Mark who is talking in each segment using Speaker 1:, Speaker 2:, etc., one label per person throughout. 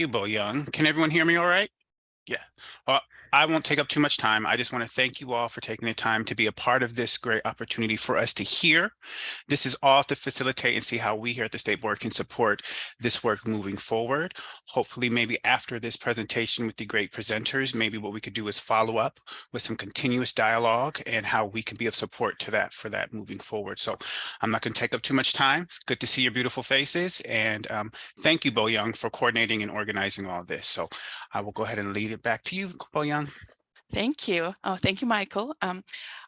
Speaker 1: you, Bo Young. Can everyone hear me all right? Yeah. Uh, I won't take up too much time. I just want to thank you all for taking the time to be a part of this great opportunity for us to hear. This is all to facilitate and see how we here at the State Board can support this work moving forward. Hopefully, maybe after this presentation with the great presenters, maybe what we could do is follow up with some continuous dialogue and how we can be of support to that for that moving forward. So I'm not going to take up too much time. It's good to see your beautiful faces. And um, thank you, Bo Young, for coordinating and organizing all this. So I will go ahead and lead it back to you, Bo Young.
Speaker 2: Thank you. Oh, thank you, Michael. Um,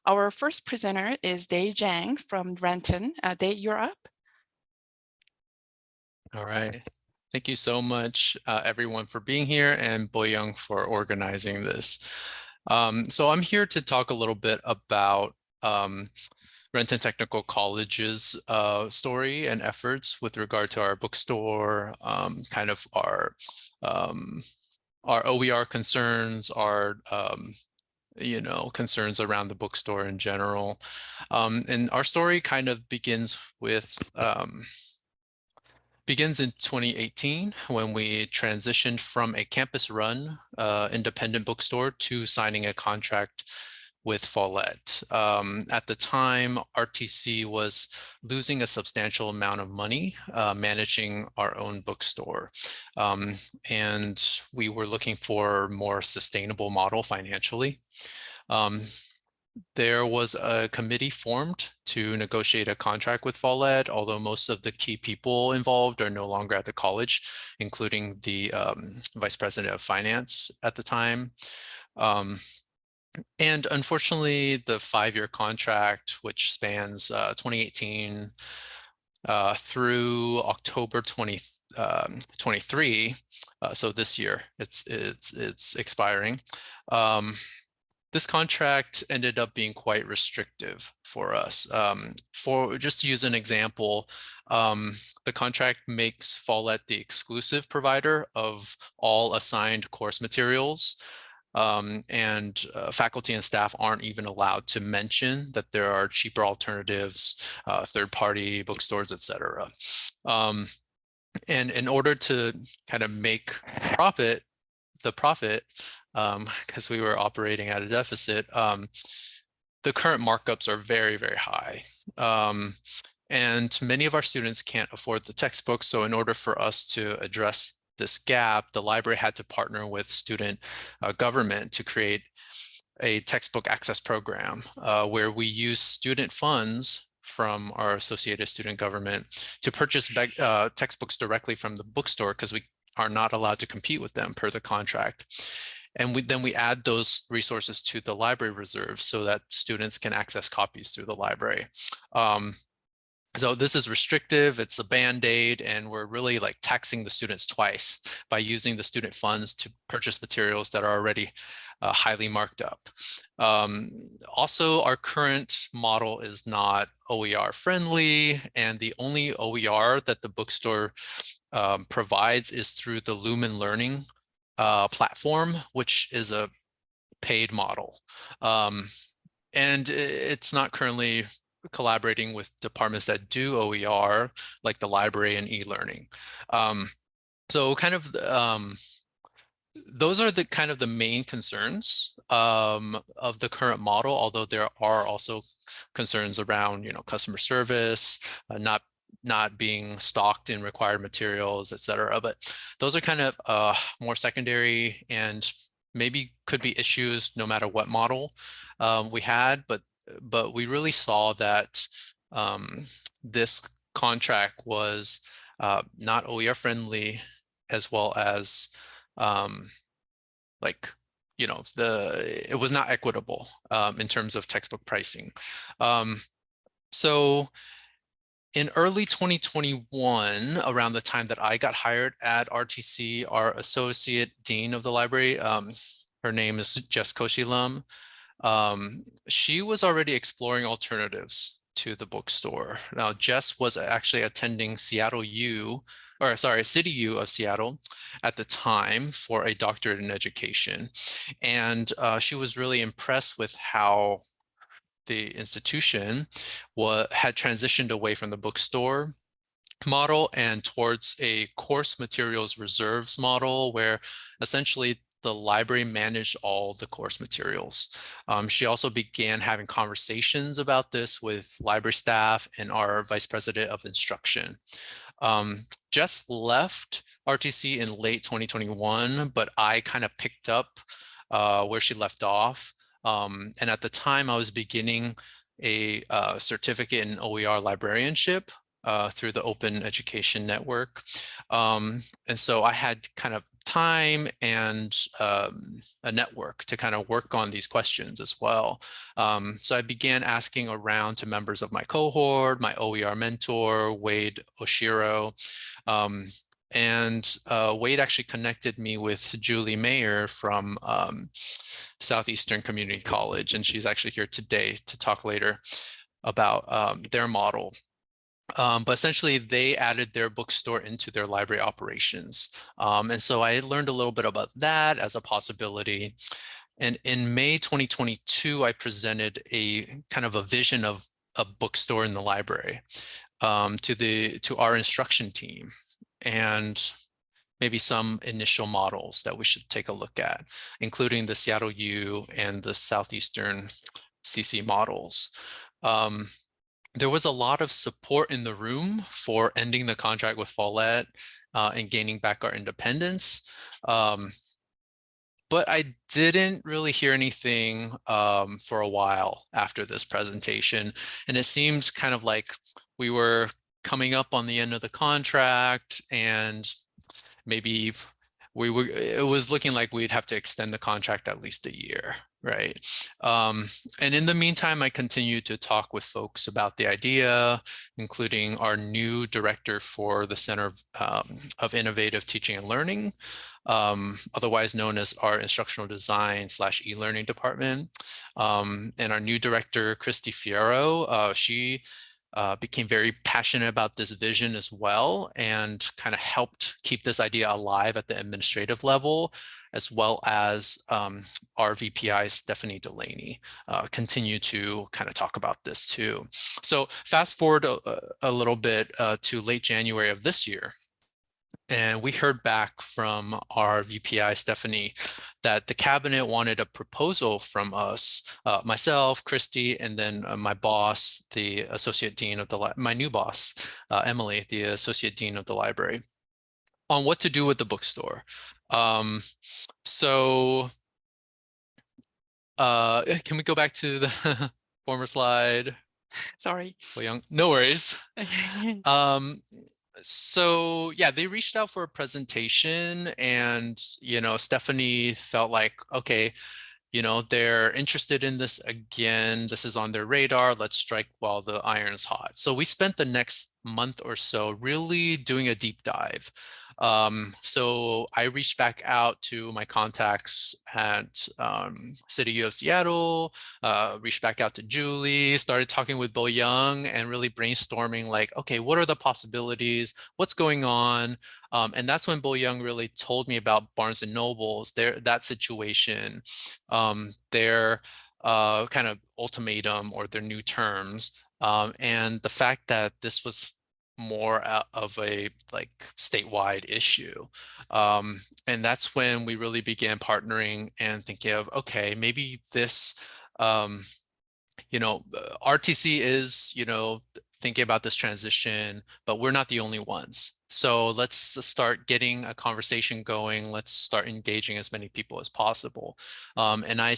Speaker 2: our first presenter is Day Jang from Renton. Uh, Day, you're up.
Speaker 3: All right. Thank you so much, uh, everyone, for being here and Boyoung for organizing this. Um, so I'm here to talk a little bit about um, Renton Technical College's uh, story and efforts with regard to our bookstore, um, kind of our um, our OER concerns, our um, you know, concerns around the bookstore in general. Um, and our story kind of begins with, um, begins in 2018 when we transitioned from a campus run uh, independent bookstore to signing a contract with Follett. Um, at the time, RTC was losing a substantial amount of money uh, managing our own bookstore. Um, and we were looking for a more sustainable model financially. Um, there was a committee formed to negotiate a contract with Follett, although most of the key people involved are no longer at the college, including the um, vice president of finance at the time. Um, and unfortunately, the five-year contract, which spans uh, 2018 uh, through October 2023, um, uh, so this year it's it's it's expiring. Um, this contract ended up being quite restrictive for us. Um, for just to use an example, um, the contract makes Follett the exclusive provider of all assigned course materials um, and uh, faculty and staff aren't even allowed to mention that there are cheaper alternatives, uh, third-party bookstores, etc. Um, and in order to kind of make profit, the profit, because um, we were operating at a deficit, um, the current markups are very, very high. Um, and many of our students can't afford the textbooks. So in order for us to address this gap, the library had to partner with student uh, government to create a textbook access program uh, where we use student funds from our associated student government to purchase uh, textbooks directly from the bookstore because we are not allowed to compete with them per the contract. And we, then we add those resources to the library reserve so that students can access copies through the library. Um, so this is restrictive, it's a band-aid, and we're really like taxing the students twice by using the student funds to purchase materials that are already uh, highly marked up. Um, also, our current model is not OER friendly, and the only OER that the bookstore um, provides is through the Lumen Learning uh, platform, which is a paid model. Um, and it's not currently collaborating with departments that do OER, like the library and e-learning. Um, so kind of um, those are the kind of the main concerns um, of the current model, although there are also concerns around, you know, customer service, uh, not not being stocked in required materials, et cetera. But those are kind of uh, more secondary and maybe could be issues no matter what model um, we had, but but we really saw that um, this contract was uh, not OER friendly as well as um, like, you know, the it was not equitable um, in terms of textbook pricing. Um, so in early 2021, around the time that I got hired at RTC, our associate dean of the library, um, her name is Jess Koshilam, um, she was already exploring alternatives to the bookstore. Now, Jess was actually attending Seattle U, or sorry, City U of Seattle at the time for a doctorate in education. And uh, she was really impressed with how the institution had transitioned away from the bookstore model and towards a course materials reserves model where essentially the library managed all the course materials. Um, she also began having conversations about this with library staff and our vice president of instruction. Um, Jess left RTC in late 2021, but I kind of picked up uh, where she left off. Um, and at the time I was beginning a uh, certificate in OER librarianship uh, through the Open Education Network. Um, and so I had kind of time and um, a network to kind of work on these questions as well. Um, so I began asking around to members of my cohort, my OER mentor, Wade Oshiro, um, and uh, Wade actually connected me with Julie Mayer from um, Southeastern Community College, and she's actually here today to talk later about um, their model um, but essentially they added their bookstore into their library operations. Um, and so I learned a little bit about that as a possibility. And in May 2022, I presented a kind of a vision of a bookstore in the library um, to the to our instruction team and maybe some initial models that we should take a look at, including the Seattle U and the Southeastern CC models. Um, there was a lot of support in the room for ending the contract with Follett uh, and gaining back our independence. Um, but I didn't really hear anything um, for a while after this presentation. And it seems kind of like we were coming up on the end of the contract and maybe we were, it was looking like we'd have to extend the contract at least a year, right? Um, and in the meantime, I continue to talk with folks about the idea, including our new director for the Center of, um, of Innovative Teaching and Learning, um, otherwise known as our instructional design slash e-learning department. Um, and our new director, Christy Fierro, uh, she uh, became very passionate about this vision as well and kind of helped keep this idea alive at the administrative level, as well as um, our VPI, Stephanie Delaney, uh, continue to kind of talk about this too. So fast forward a, a little bit uh, to late January of this year, and we heard back from our VPI, Stephanie, that the cabinet wanted a proposal from us, uh, myself, Christy, and then uh, my boss, the associate dean of the, my new boss, uh, Emily, the associate dean of the library, on what to do with the bookstore. Um, so uh, can we go back to the former slide?
Speaker 2: Sorry.
Speaker 3: Bo Young, no worries. um, so yeah, they reached out for a presentation and, you know, Stephanie felt like, okay, you know, they're interested in this again. This is on their radar. Let's strike while the iron's hot. So we spent the next month or so really doing a deep dive um, so I reached back out to my contacts at um, City of Seattle, uh, reached back out to Julie, started talking with Bo Young and really brainstorming like, okay, what are the possibilities? What's going on? Um, and that's when Bo Young really told me about Barnes and Nobles, their that situation, um, their uh, kind of ultimatum or their new terms. Um, and the fact that this was more of a like statewide issue. Um, and that's when we really began partnering and thinking of, okay, maybe this, um, you know, uh, RTC is, you know, thinking about this transition, but we're not the only ones. So let's start getting a conversation going. Let's start engaging as many people as possible. Um, and I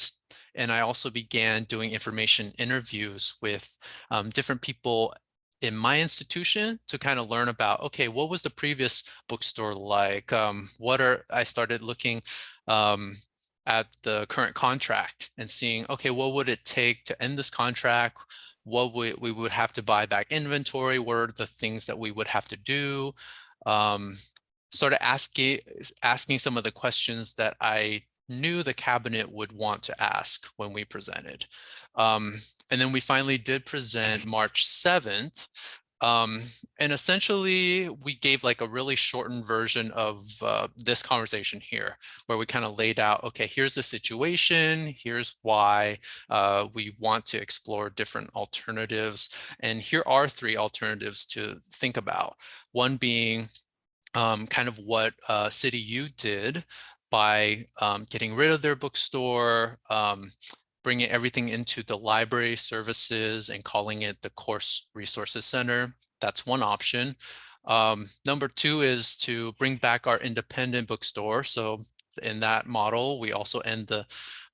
Speaker 3: and I also began doing information interviews with um, different people in my institution to kind of learn about, okay, what was the previous bookstore like? Um, what are, I started looking um, at the current contract and seeing, okay, what would it take to end this contract? What we, we would have to buy back inventory? What are the things that we would have to do? Um, of asking, asking some of the questions that I knew the cabinet would want to ask when we presented. Um, and then we finally did present March 7th Um, and essentially we gave like a really shortened version of uh, this conversation here, where we kind of laid out, okay, here's the situation, here's why uh, we want to explore different alternatives. And here are three alternatives to think about. One being um, kind of what uh, City U did by um, getting rid of their bookstore, um, bringing everything into the library services and calling it the course resources center. That's one option. Um, number two is to bring back our independent bookstore. So in that model, we also end the,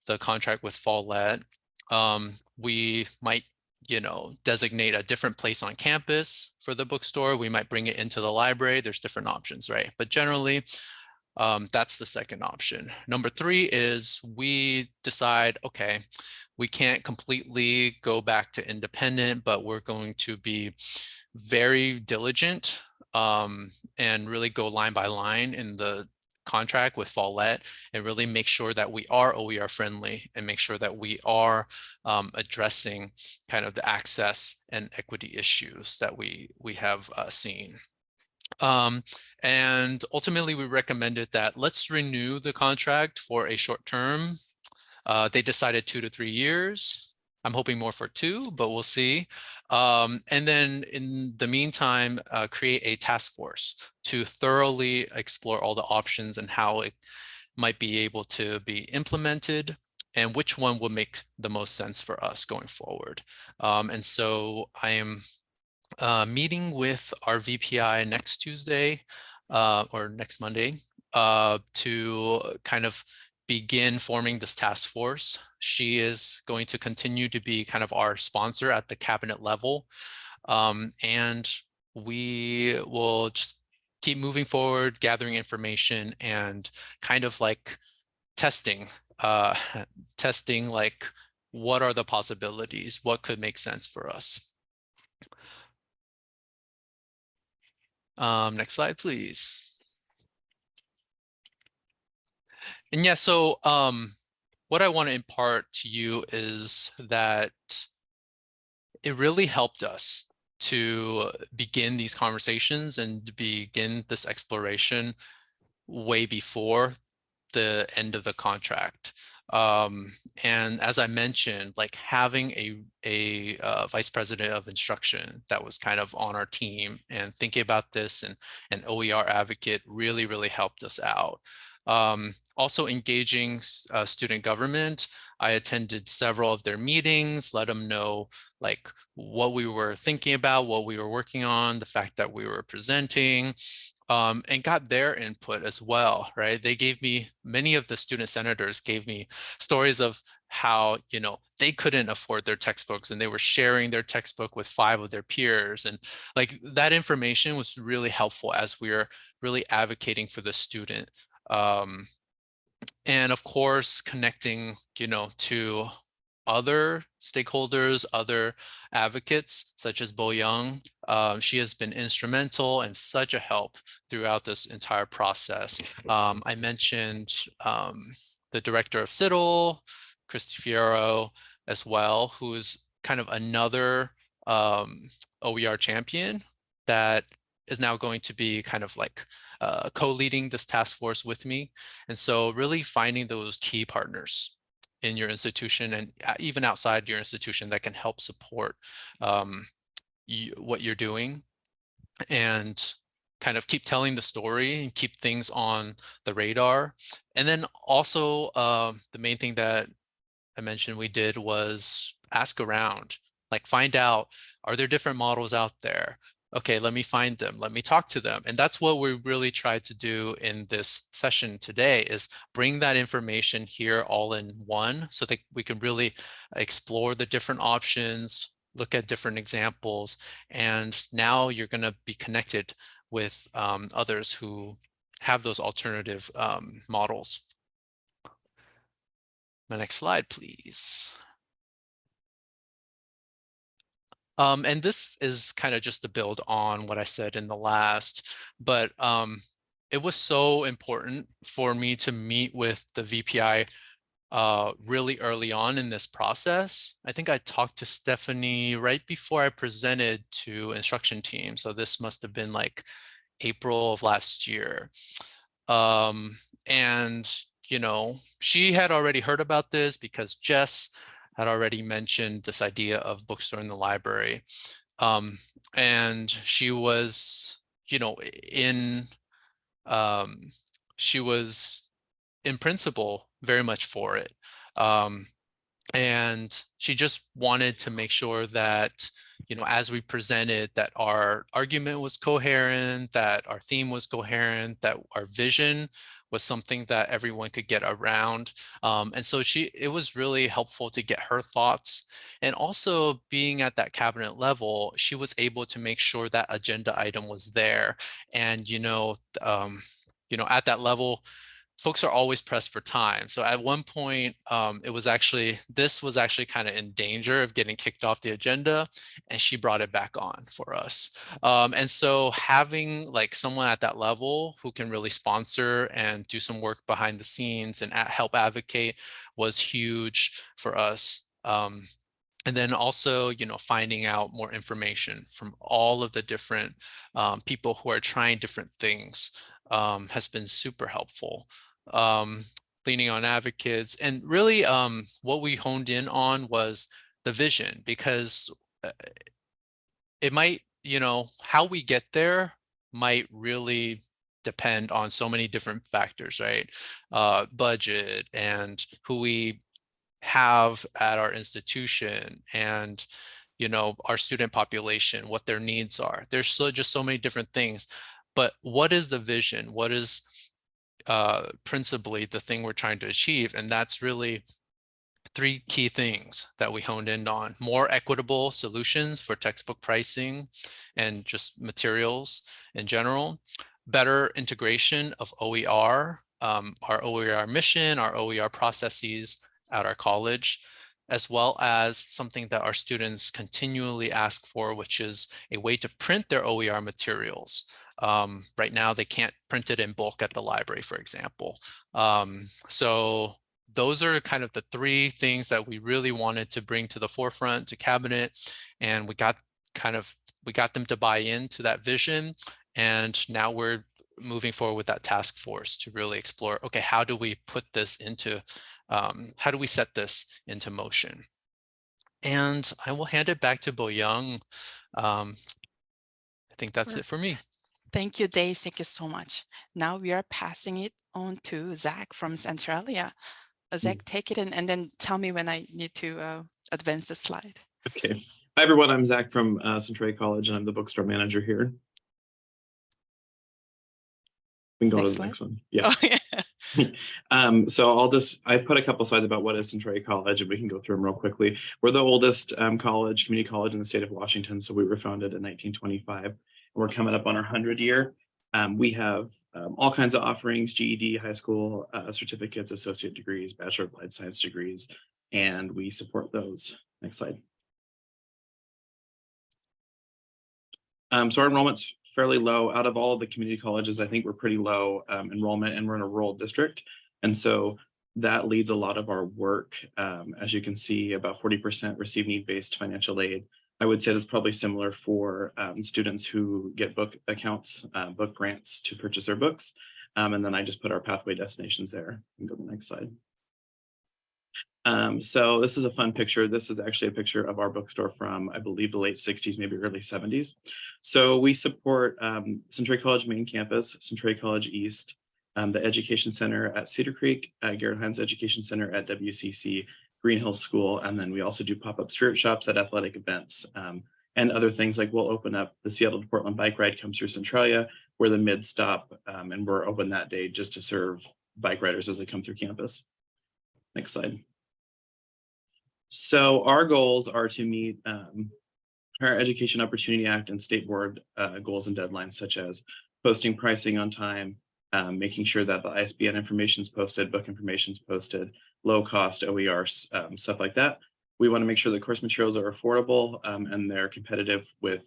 Speaker 3: the contract with Follett. Um, we might you know, designate a different place on campus for the bookstore. We might bring it into the library. There's different options, right? But generally, um, that's the second option. Number three is we decide, okay, we can't completely go back to independent, but we're going to be very diligent um, and really go line by line in the contract with Follett and really make sure that we are OER friendly and make sure that we are um, addressing kind of the access and equity issues that we we have uh, seen. Um, and ultimately, we recommended that let's renew the contract for a short term. Uh, they decided two to three years. I'm hoping more for two, but we'll see. Um, and then in the meantime, uh, create a task force to thoroughly explore all the options and how it might be able to be implemented and which one will make the most sense for us going forward. Um, and so I am uh, meeting with our VPI next Tuesday uh, or next Monday uh, to kind of begin forming this task force. She is going to continue to be kind of our sponsor at the cabinet level. Um, and we will just keep moving forward, gathering information and kind of like testing, uh, testing like what are the possibilities, what could make sense for us. Um, next slide, please. And yeah, so um, what I want to impart to you is that it really helped us to begin these conversations and begin this exploration way before the end of the contract. Um, and as I mentioned, like having a, a uh, vice president of instruction that was kind of on our team and thinking about this and an OER advocate really, really helped us out. Um, also engaging uh, student government. I attended several of their meetings, let them know like what we were thinking about, what we were working on, the fact that we were presenting, um, and got their input as well, right? They gave me, many of the student senators gave me stories of how, you know, they couldn't afford their textbooks and they were sharing their textbook with five of their peers. And like that information was really helpful as we are really advocating for the student. Um, and of course, connecting, you know, to other stakeholders, other advocates, such as Bo Young. Um, she has been instrumental and such a help throughout this entire process. Um, I mentioned um, the director of CITL, Christy Fierro, as well, who is kind of another um, OER champion that is now going to be kind of like uh, co-leading this task force with me. And so really finding those key partners in your institution and uh, even outside your institution that can help support um, you, what you're doing and kind of keep telling the story and keep things on the radar. And then also uh, the main thing that I mentioned we did was ask around, like find out, are there different models out there? Okay, let me find them, let me talk to them. And that's what we really tried to do in this session today is bring that information here all in one so that we can really explore the different options, look at different examples, and now you're going to be connected with um, others who have those alternative um, models. The next slide, please. Um, and this is kind of just to build on what I said in the last, but um, it was so important for me to meet with the VPI uh, really early on in this process. I think I talked to Stephanie right before I presented to instruction team. So this must have been like April of last year. Um, and, you know, she had already heard about this because Jess had already mentioned this idea of bookstore in the library. Um, and she was, you know, in, um, she was in principle very much for it. Um, and she just wanted to make sure that, you know, as we presented that our argument was coherent, that our theme was coherent, that our vision was something that everyone could get around. Um, and so she, it was really helpful to get her thoughts. And also being at that cabinet level, she was able to make sure that agenda item was there. And, you know, um, you know, at that level, folks are always pressed for time. So at one point, um, it was actually, this was actually kind of in danger of getting kicked off the agenda and she brought it back on for us. Um, and so having like someone at that level who can really sponsor and do some work behind the scenes and help advocate was huge for us. Um, and then also, you know, finding out more information from all of the different um, people who are trying different things um, has been super helpful um, leaning on advocates. And really um, what we honed in on was the vision because uh, it might, you know, how we get there might really depend on so many different factors, right? Uh, budget and who we have at our institution and you know our student population what their needs are there's so just so many different things but what is the vision what is uh, principally the thing we're trying to achieve. And that's really three key things that we honed in on. More equitable solutions for textbook pricing and just materials in general. Better integration of OER, um, our OER mission, our OER processes at our college, as well as something that our students continually ask for, which is a way to print their OER materials. Um, right now, they can't print it in bulk at the library, for example. Um, so those are kind of the three things that we really wanted to bring to the forefront to cabinet. And we got kind of, we got them to buy into that vision. And now we're moving forward with that task force to really explore, okay, how do we put this into, um, how do we set this into motion? And I will hand it back to Bo Young. Um, I think that's it for me.
Speaker 2: Thank you, Dave. Thank you so much. Now we are passing it on to Zach from Centralia. Uh, Zach, take it in and then tell me when I need to uh, advance the slide.
Speaker 4: Okay. Hi, everyone. I'm Zach from uh, Centralia College, and I'm the bookstore manager here. We can go
Speaker 2: Next
Speaker 4: to the
Speaker 2: one.
Speaker 4: next one. Yeah.
Speaker 2: Oh, yeah.
Speaker 4: Um, so I'll just, I put a couple slides about what is Centralia College and we can go through them real quickly. We're the oldest um, college, community college in the state of Washington. So we were founded in 1925. We're coming up on our 100 year. Um, we have um, all kinds of offerings, GED, high school uh, certificates, associate degrees, bachelor of applied science degrees, and we support those. Next slide. Um, so our enrollment's fairly low. Out of all of the community colleges, I think we're pretty low um, enrollment and we're in a rural district. And so that leads a lot of our work. Um, as you can see, about 40% receive need-based financial aid. I would say that's probably similar for um, students who get book accounts, uh, book grants to purchase their books. Um, and then I just put our pathway destinations there. and go to the next slide. Um, so this is a fun picture. This is actually a picture of our bookstore from, I believe, the late 60s, maybe early 70s. So we support um, Centralia College main campus, Centralia College East, um, the Education Center at Cedar Creek, uh, Garrett Heyns Education Center at WCC, Green Hills School, and then we also do pop-up spirit shops at athletic events um, and other things like we'll open up the Seattle to Portland bike ride comes through Centralia. We're the mid stop um, and we're open that day just to serve bike riders as they come through campus. Next slide. So our goals are to meet um, our Education Opportunity Act and state board uh, goals and deadlines, such as posting pricing on time, um, making sure that the ISBN information is posted, book information is posted, low cost OER, um, stuff like that. We want to make sure the course materials are affordable um, and they're competitive with,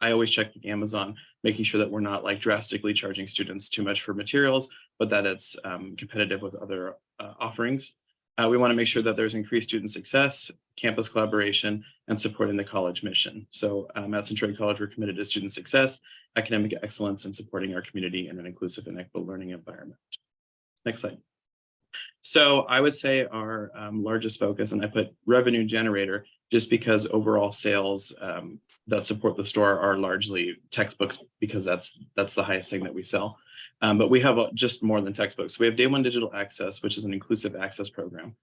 Speaker 4: I always check Amazon, making sure that we're not like drastically charging students too much for materials, but that it's um, competitive with other uh, offerings. Uh, we want to make sure that there's increased student success, campus collaboration, and supporting the college mission. So um, at Centralia College, we're committed to student success, academic excellence, and supporting our community in an inclusive and equitable learning environment. Next slide. So I would say our um, largest focus, and I put revenue generator, just because overall sales um, that support the store are largely textbooks because that's that's the highest thing that we sell. Um, but we have uh, just more than textbooks. We have Day One Digital Access, which is an inclusive access program.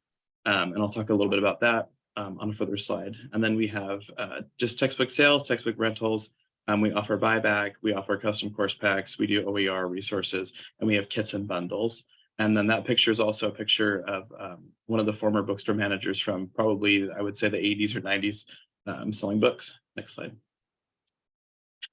Speaker 4: Um, and I'll talk a little bit about that um, on a further slide. And then we have uh, just textbook sales, textbook rentals. Um, we offer buyback, we offer custom course packs, we do OER resources, and we have kits and bundles. And then that picture is also a picture of um, one of the former bookstore managers from probably, I would say the 80s or 90s um, selling books. Next slide.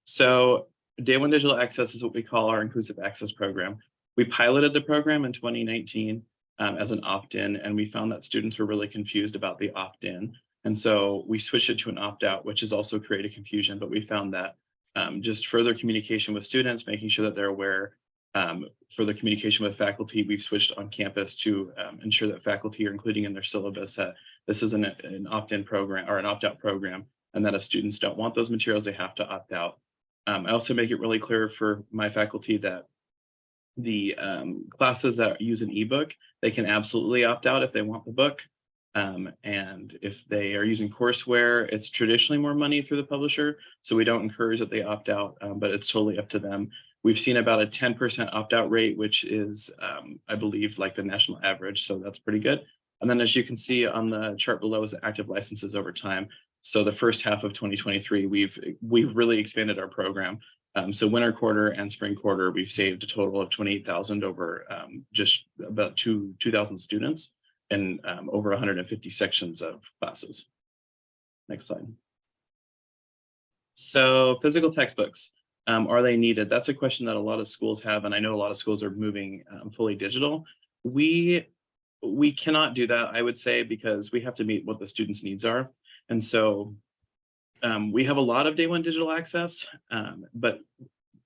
Speaker 4: So Day One Digital Access is what we call our inclusive access program. We piloted the program in 2019 um, as an opt-in, and we found that students were really confused about the opt-in. And so we switched it to an opt-out, which has also created confusion, but we found that um, just further communication with students, making sure that they're aware, um, further communication with faculty, we've switched on campus to um, ensure that faculty are including in their syllabus that this is an, an opt-in program or an opt-out program, and that if students don't want those materials, they have to opt out. Um, I also make it really clear for my faculty that the um, classes that use an ebook, they can absolutely opt out if they want the book. Um, and if they are using courseware, it's traditionally more money through the publisher. So we don't encourage that they opt out, um, but it's totally up to them. We've seen about a 10% opt-out rate, which is, um, I believe, like the national average. So that's pretty good. And then as you can see on the chart below is active licenses over time. So the first half of 2023, we've we've really expanded our program. Um, so winter quarter and spring quarter, we've saved a total of 28,000 over um, just about two 2,000 students and um, over 150 sections of classes. Next slide. So physical textbooks, um, are they needed? That's a question that a lot of schools have, and I know a lot of schools are moving um, fully digital. We we cannot do that, I would say, because we have to meet what the students' needs are. And so um, we have a lot of day one digital access, um, but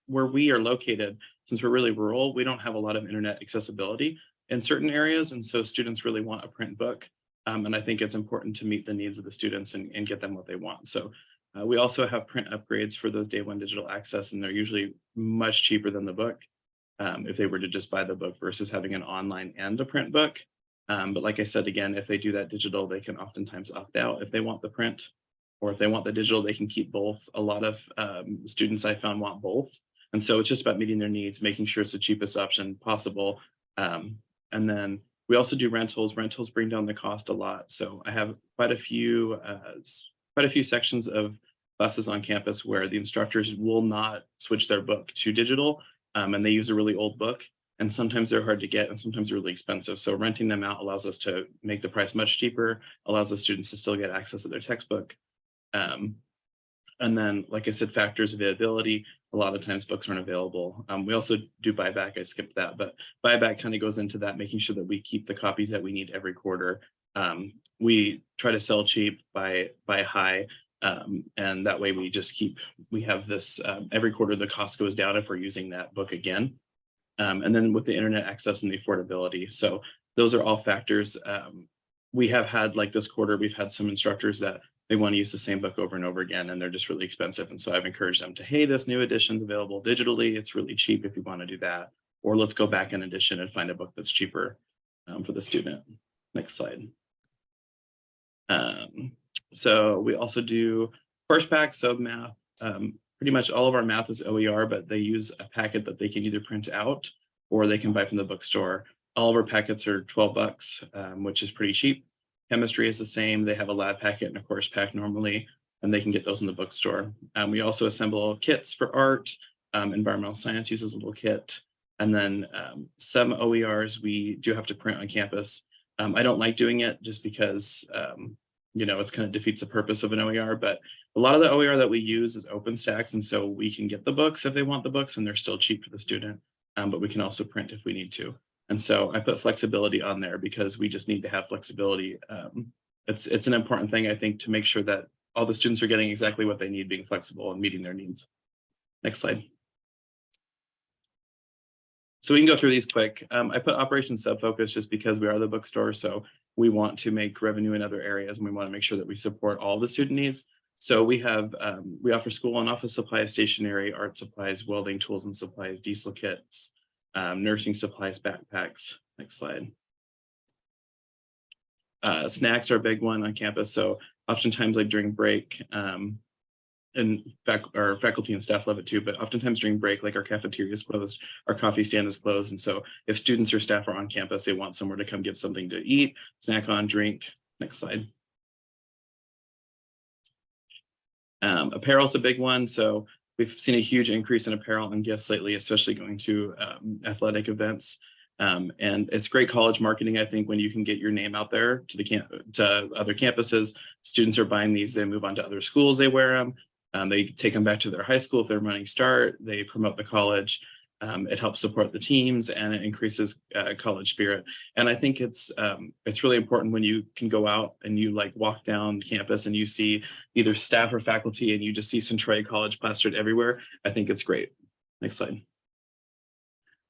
Speaker 4: where we are located, since we're really rural, we don't have a lot of internet accessibility in certain areas. And so students really want a print book. Um, and I think it's important to meet the needs of the students and, and get them what they want. So uh, we also have print upgrades for those day one digital access, and they're usually much cheaper than the book um, if they were to just buy the book versus having an online and a print book. Um, but like I said, again, if they do that digital, they can oftentimes opt out if they want the print or if they want the digital, they can keep both. A lot of um, students I found want both. And so it's just about meeting their needs, making sure it's the cheapest option possible. Um, and then we also do rentals. Rentals bring down the cost a lot. So I have quite a few, uh, quite a few sections of buses on campus where the instructors will not switch their book to digital um, and they use a really old book and sometimes they're hard to get and sometimes really expensive. So renting them out allows us to make the price much cheaper, allows the students to still get access to their textbook. Um, and then, like I said, factors availability, a lot of times books aren't available. Um, we also do buyback, I skipped that, but buyback kind of goes into that, making sure that we keep the copies that we need every quarter. Um, we try to sell cheap, buy, buy high, um, and that way we just keep, we have this, um, every quarter the cost goes down if we're using that book again. Um, and then with the internet access and the affordability. So those are all factors. Um, we have had like this quarter, we've had some instructors that they want to use the same book over and over again, and they're just really expensive. And so I've encouraged them to, hey, this new edition's available digitally. It's really cheap if you want to do that. Or let's go back in edition and find a book that's cheaper um, for the student. Next slide. Um, so we also do course pack, so math, um, pretty much all of our math is OER, but they use a packet that they can either print out or they can buy from the bookstore. All of our packets are 12 bucks, um, which is pretty cheap. Chemistry is the same. They have a lab packet and a course pack normally, and they can get those in the bookstore. Um, we also assemble kits for art. Um, environmental science uses a little kit. And then um, some OERs we do have to print on campus. Um, I don't like doing it just because, um, you know, it's kind of defeats the purpose of an OER, but a lot of the OER that we use is OpenStax, and so we can get the books if they want the books, and they're still cheap for the student, um, but we can also print if we need to. And so I put flexibility on there because we just need to have flexibility. Um, it's, it's an important thing, I think, to make sure that all the students are getting exactly what they need, being flexible and meeting their needs. Next slide. So we can go through these quick. Um, I put operations sub focus just because we are the bookstore. So we want to make revenue in other areas and we want to make sure that we support all the student needs. So we have, um, we offer school and office supplies, stationery, art supplies, welding tools and supplies, diesel kits, um, nursing supplies, backpacks. Next slide. Uh, snacks are a big one on campus. So oftentimes like during break, um, and fac our faculty and staff love it too, but oftentimes during break, like our cafeteria is closed, our coffee stand is closed. And so if students or staff are on campus, they want somewhere to come get something to eat, snack on, drink. Next slide. Um, apparel is a big one. So we've seen a huge increase in apparel and gifts lately, especially going to um, athletic events. Um, and it's great college marketing, I think, when you can get your name out there to the camp to other campuses. Students are buying these, they move on to other schools, they wear them. Um, they take them back to their high school if they're running start, they promote the college. Um, it helps support the teams and it increases uh, college spirit. And I think it's um, it's really important when you can go out and you like walk down campus and you see either staff or faculty and you just see Centralia College plastered everywhere. I think it's great. Next slide.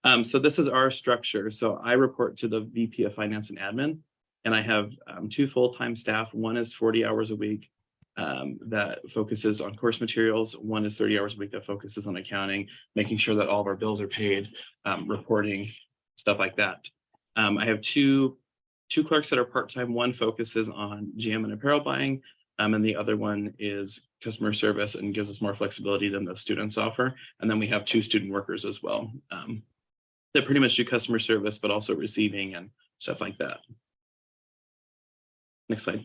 Speaker 4: Um, so this is our structure. So I report to the VP of Finance and Admin, and I have um, two full-time staff. One is 40 hours a week um, that focuses on course materials. One is 30 hours a week that focuses on accounting, making sure that all of our bills are paid, um, reporting, stuff like that. Um, I have two, two clerks that are part-time. One focuses on GM and apparel buying, um, and the other one is customer service and gives us more flexibility than the students offer. And then we have two student workers as well. Um, that pretty much do customer service, but also receiving and stuff like that. Next slide.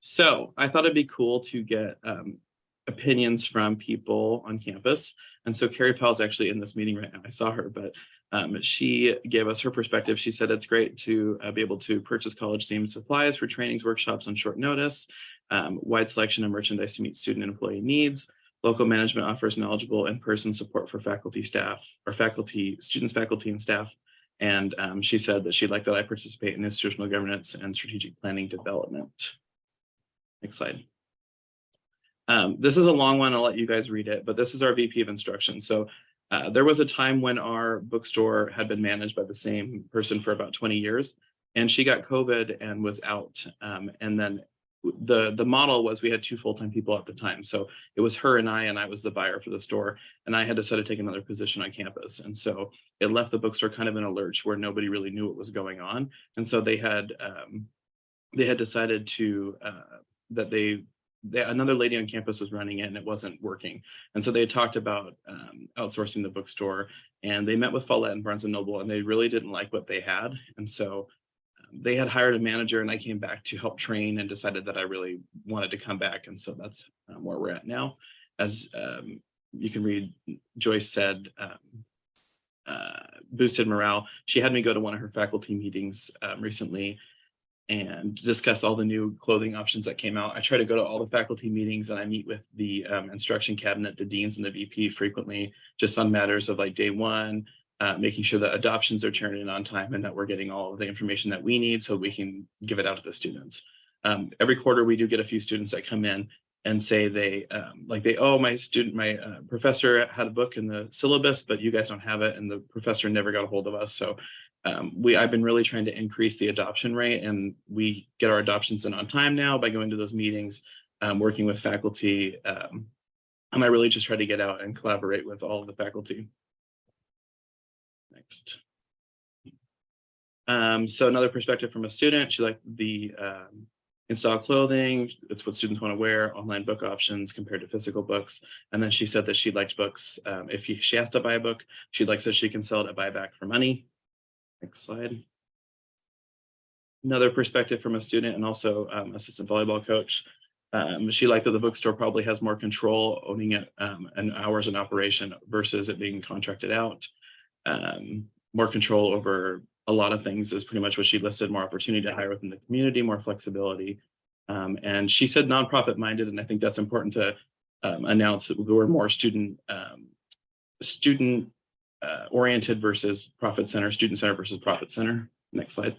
Speaker 4: So I thought it'd be cool to get um, opinions from people on campus. And so Carrie Powell is actually in this meeting right now. I saw her, but um, she gave us her perspective. She said it's great to uh, be able to purchase college themed supplies for trainings, workshops on short notice, um, wide selection of merchandise to meet student and employee needs. Local management offers knowledgeable in-person support for faculty, staff, or faculty, students, faculty, and staff. And um, she said that she'd like that I participate in institutional governance and strategic planning development. Next slide. Um, this is a long one. I'll let you guys read it, but this is our VP of instruction. So uh, there was a time when our bookstore had been managed by the same person for about 20 years, and she got COVID and was out. Um, and then the the model was we had two full-time people at the time. So it was her and I, and I was the buyer for the store. And I had decided to take another position on campus. And so it left the bookstore kind of in a lurch where nobody really knew what was going on. And so they had um, they had decided to uh, that they, they another lady on campus was running it and it wasn't working. And so they talked about um, outsourcing the bookstore and they met with Follett and Barnes and Noble and they really didn't like what they had. And so um, they had hired a manager and I came back to help train and decided that I really wanted to come back. And so that's um, where we're at now. As um, you can read, Joyce said, um, uh, boosted morale. She had me go to one of her faculty meetings um, recently and discuss all the new clothing options that came out. I try to go to all the faculty meetings and I meet with the um, instruction cabinet, the deans and the VP frequently, just on matters of like day one, uh, making sure that adoptions are turned in on time and that we're getting all of the information that we need so we can give it out to the students. Um, every quarter, we do get a few students that come in and say they um, like they, oh, my student, my uh, professor had a book in the syllabus, but you guys don't have it. And the professor never got a hold of us. So um, we I've been really trying to increase the adoption rate and we get our adoptions in on time now by going to those meetings, um, working with faculty. Um, and I really just try to get out and collaborate with all of the faculty. Next. Um, so another perspective from a student, she liked the um, install clothing. It's what students want to wear, online book options compared to physical books. And then she said that she liked books. Um, if she has to buy a book, she likes that she can sell it at buyback for money. Next slide. Another perspective from a student and also um, assistant volleyball coach. Um, she liked that the bookstore probably has more control owning it um, and hours in operation versus it being contracted out. Um, more control over a lot of things is pretty much what she listed, more opportunity to hire within the community, more flexibility. Um, and she said nonprofit minded, and I think that's important to um, announce that we're more student student uh, oriented versus profit center, student center versus profit center. Next slide.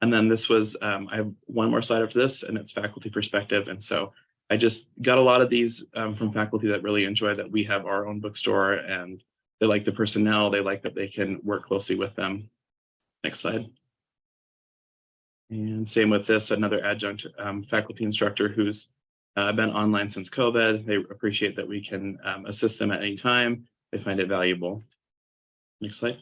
Speaker 4: And then this was, um, I have one more slide after this and it's faculty perspective. And so I just got a lot of these um, from faculty that really enjoy that we have our own bookstore and they like the personnel, they like that they can work closely with them. Next slide. And same with this, another adjunct um, faculty instructor who's uh, been online since COVID. They appreciate that we can um, assist them at any time. They find it valuable. Next slide.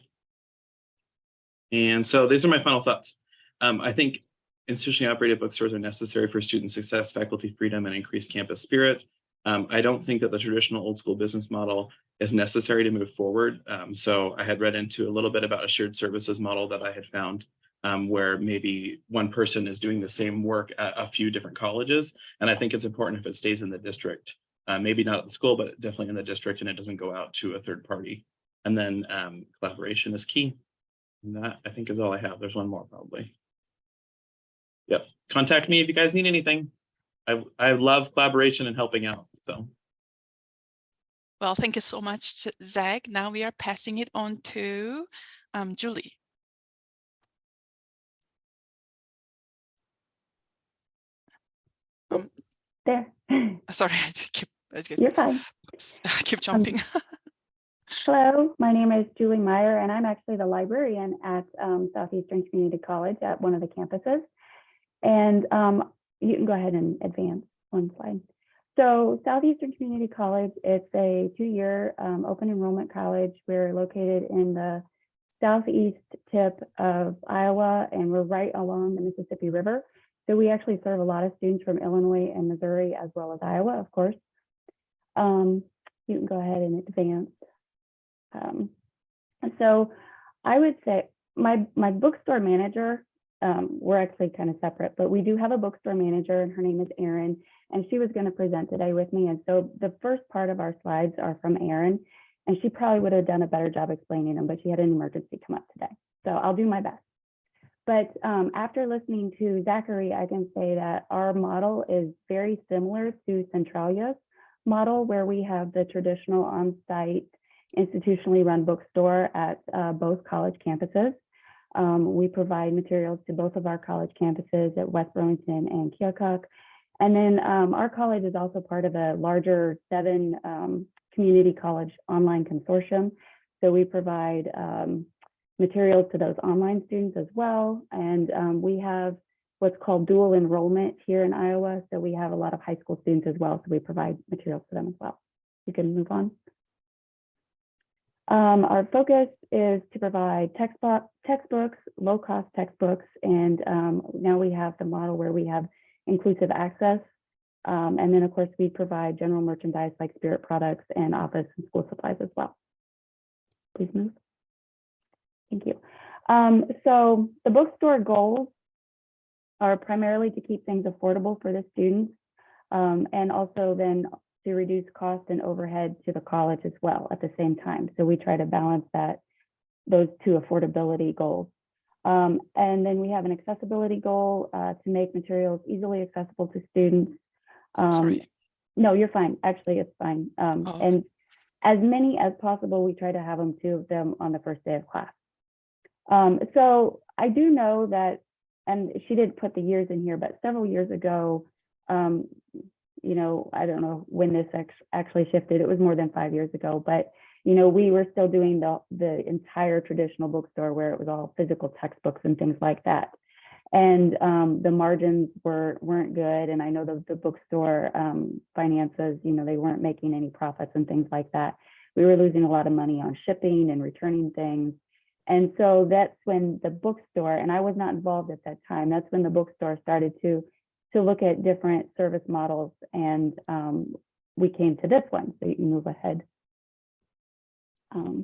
Speaker 4: And so these are my final thoughts. Um, I think institutionally operated bookstores are necessary for student success, faculty freedom, and increased campus spirit. Um, I don't think that the traditional old school business model is necessary to move forward. Um, so I had read into a little bit about a shared services model that I had found um, where maybe one person is doing the same work at a few different colleges. And I think it's important if it stays in the district, uh, maybe not at the school, but definitely in the district and it doesn't go out to a third party. And then um, collaboration is key. And that I think is all I have. There's one more probably. Yep. Contact me if you guys need anything. I, I love collaboration and helping out. So
Speaker 2: Well, thank you so much, Zach. Now we are passing it on to um, Julie.
Speaker 5: There,
Speaker 2: Sorry, I just keep, I just
Speaker 5: you're fine.
Speaker 2: keep jumping.
Speaker 5: Hello, my name is Julie Meyer, and I'm actually the librarian at um, Southeastern Community College at one of the campuses. And um, you can go ahead and advance one slide. So Southeastern Community College, it's a two-year um, open enrollment college. We're located in the southeast tip of Iowa, and we're right along the Mississippi River. So we actually serve a lot of students from Illinois and Missouri, as well as Iowa, of course. Um, you can go ahead and advance. Um, and so I would say my my bookstore manager, um, we're actually kind of separate, but we do have a bookstore manager and her name is Erin, and she was going to present today with me. And so the first part of our slides are from Erin, and she probably would have done a better job explaining them, but she had an emergency come up today. So I'll do my best. But um, after listening to Zachary, I can say that our model is very similar to Centralia's model, where we have the traditional on-site institutionally run bookstore at uh, both college campuses. Um, we provide materials to both of our college campuses at West Burlington and Keokuk. And then um, our college is also part of a larger seven um, community college online consortium. So we provide um, materials to those online students as well. And um, we have what's called dual enrollment here in Iowa. So we have a lot of high school students as well. So we provide materials to them as well. You can move on. Um, our focus is to provide textbook, textbooks, low-cost textbooks, and um, now we have the model where we have inclusive access. Um, and then, of course, we provide general merchandise like spirit products and office and school supplies as well. Please move. Thank you. Um, so the bookstore goals are primarily to keep things affordable for the students um, and also then to reduce cost and overhead to the college as well at the same time. So we try to balance that, those two affordability goals. Um, and then we have an accessibility goal uh, to make materials easily accessible to students. Um,
Speaker 2: Sorry.
Speaker 5: no, you're fine. Actually, it's fine. Um,
Speaker 2: Oh,
Speaker 5: And as many as possible, we try to have them, two of them on the first day of class. Um, so I do know that, and she didn't put the years in here, but several years ago, um, you know, I don't know when this act- actually shifted. It was more than five years ago, but you know, we were still doing the the entire traditional bookstore where it was all physical textbooks and things like that. And um, the margins were weren't good, and I know the the bookstore um, finances, you know, they weren't making any profits and things like that. We were losing a lot of money on shipping and returning things. And so that's when the bookstore, and I was not involved at that time, that's when the bookstore started to to look at different service models and um, we came to this one. So you can move ahead. Um,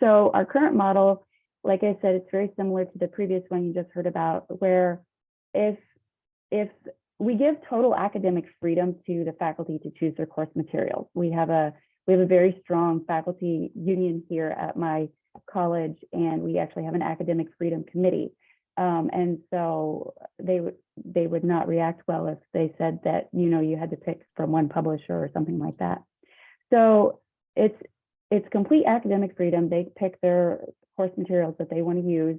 Speaker 5: so our current model, like I said, it's very similar to the previous one you just heard about, where if if we give total academic freedom to the faculty to choose their course materials. We have a we have a very strong faculty union here at my college, and we actually have an academic freedom committee. Um, and so they would they would not react well if they said that you know you had to pick from one publisher or something like that. So it's it's complete academic freedom. They pick their course materials that they want to use.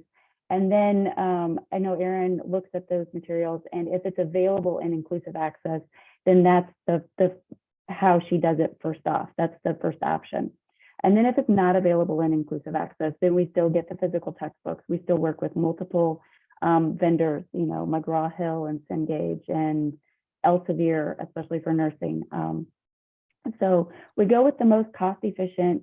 Speaker 5: And then um, I know Erin looks at those materials, and if it's available in inclusive access, then that's the the how she does it first off. That's the first option. And then if it's not available in inclusive access, then we still get the physical textbooks. We still work with multiple um, vendors, you know, McGraw-Hill and Cengage and Elsevier, especially for nursing. Um, so we go with the most cost-efficient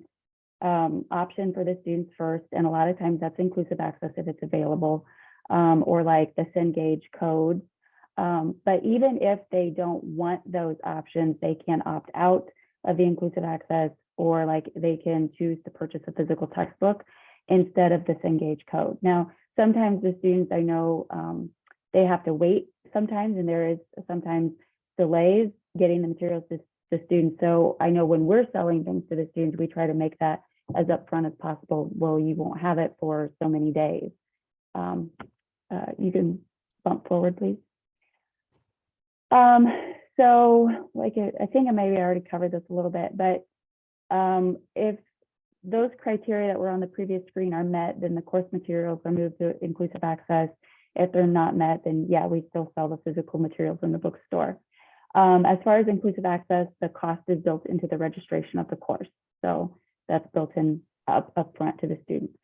Speaker 5: um, option for the students first, and a lot of times that's inclusive access if it's available, um, or like the Cengage codes. Um, but even if they don't want those options, they can opt out of the inclusive access, or like they can choose to purchase a physical textbook instead of this Cengage code. Now, sometimes the students I know um, they have to wait sometimes, and there is sometimes delays getting the materials to the students. So I know when we're selling things to the students, we try to make that as upfront as possible. Well, you won't have it for so many days. Um, uh, you can bump forward, please. Um, so like I think I maybe already covered this a little bit, but um, if those criteria that were on the previous screen are met, then the course materials are moved to inclusive access. If they're not met, then yeah, we still sell the physical materials in the bookstore. Um, as far as inclusive access, the cost is built into the registration of the course. So that's built in up upfront to the students.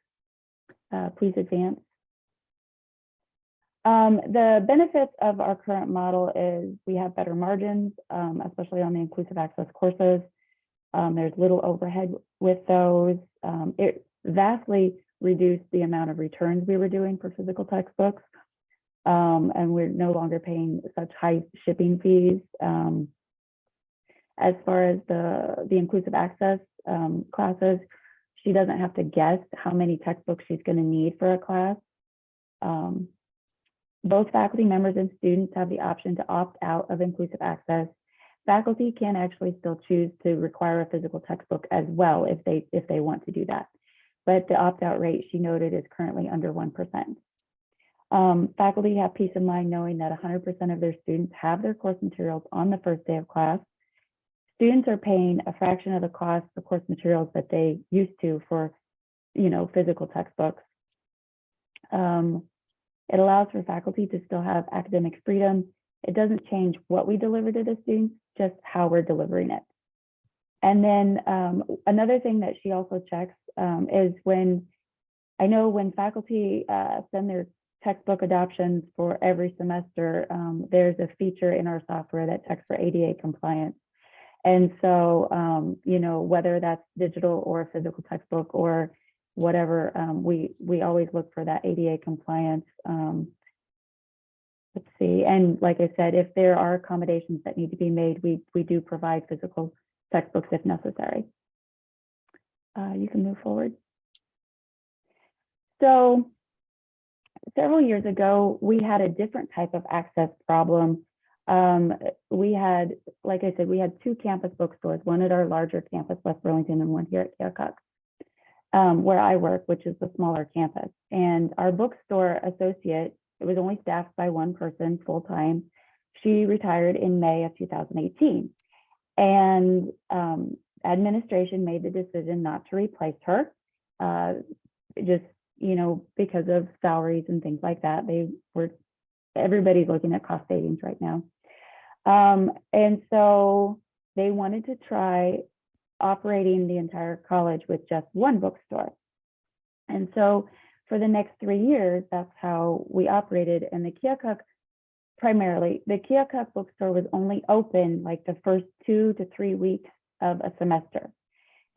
Speaker 5: Uh, please advance. Um, the benefits of our current model is we have better margins, um, especially on the inclusive access courses. Um, there's little overhead with those. Um, it vastly reduced the amount of returns we were doing for physical textbooks. Um, and we're no longer paying such high shipping fees. Um, as far as the, the inclusive access um, classes, she doesn't have to guess how many textbooks she's going to need for a class. Um, both faculty members and students have the option to opt out of inclusive access. Faculty can actually still choose to require a physical textbook as well if they if they want to do that. But the opt-out rate she noted is currently under 1%. Um, faculty have peace of mind knowing that 100% of their students have their course materials on the first day of class. Students are paying a fraction of the cost for course materials that they used to for, you know, physical textbooks. Um, it allows for faculty to still have academic freedom. It doesn't change what we deliver to the students, just how we're delivering it. And then um, another thing that she also checks um, is when, I know when faculty uh, send their textbook adoptions for every semester, um, there's a feature in our software that checks for ADA compliance. And so, um, you know, whether that's digital or a physical textbook or whatever, um, we we always look for that ADA compliance. Let's see, and like I said, if there are accommodations that need to be made, we we do provide physical textbooks if necessary. Uh, you can move forward. So several years ago, we had a different type of access problem. Um, we had, like I said, we had two campus bookstores, one at our larger campus, West Burlington, and one here at Keokuk, um, where I work, which is the smaller campus. And our bookstore associate, it was only staffed by one person full time. She retired in May of 2018. And um, administration made the decision not to replace her. Uh, just you know, because of salaries and things like that. They were, everybody's looking at cost savings right now. Um, and so they wanted to try operating the entire college with just one bookstore. And so for the next three years, that's how we operated. And the Keokuk, primarily, the Keokuk bookstore was only open like the first two to three weeks of a semester.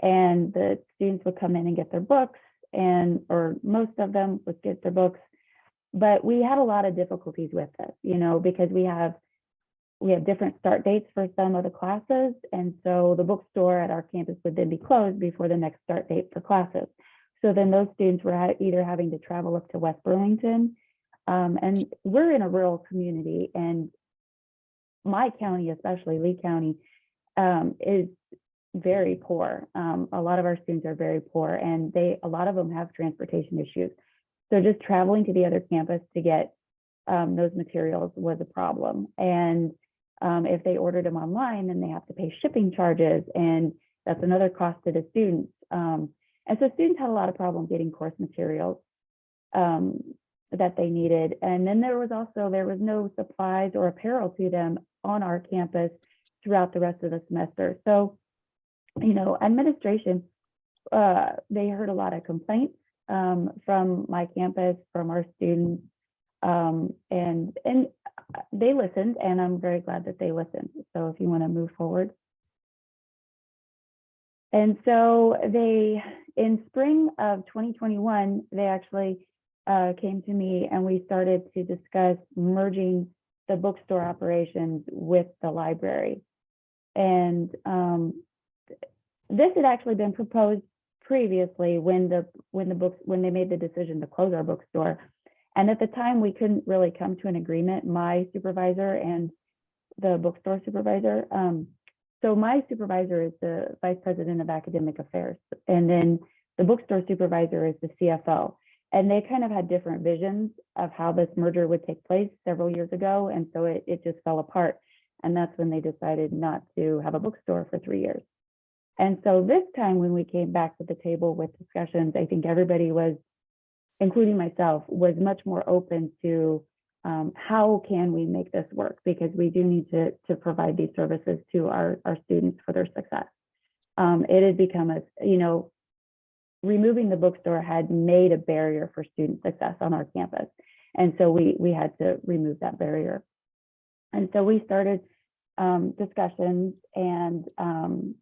Speaker 5: And the students would come in and get their books and or most of them would get their books but we had a lot of difficulties with this you know because we have we have different start dates for some of the classes and so the bookstore at our campus would then be closed before the next start date for classes so then those students were either having to travel up to west burlington um, and we're in a rural community and my county especially lee county um, is very poor. Um, a lot of our students are very poor and they, a lot of them have transportation issues. So just traveling to the other campus to get um, those materials was a problem. And um, if they ordered them online, then they have to pay shipping charges and that's another cost to the students. Um, and so students had a lot of problem getting course materials um, that they needed. And then there was also, there was no supplies or apparel to them on our campus throughout the rest of the semester. So you know, administration uh, they heard a lot of complaints um, from my campus, from our students. Um, and, and they listened and I'm very glad that they listened. So if you want to move forward. And so they, in spring of 2021, they actually uh, came to me and we started to discuss merging the bookstore operations with the library. And um, this had actually been proposed previously when the when the books when they made the decision to close our bookstore. And at the time, we couldn't really come to an agreement, my supervisor and the bookstore supervisor. Um, so my supervisor is the vice president of academic affairs, and then the bookstore supervisor is the CFO. And they kind of had different visions of how this merger would take place several years ago. And so it, it just fell apart. And that's when they decided not to have a bookstore for three years. And so this time when we came back to the table with discussions, I think everybody was, including myself, was much more open to um, how can we make this work? Because we do need to, to provide these services to our, our students for their success. Um, it had become a, you know, removing the bookstore had made a barrier for student success on our campus. And so we, we had to remove that barrier. And so we started um, discussions and um,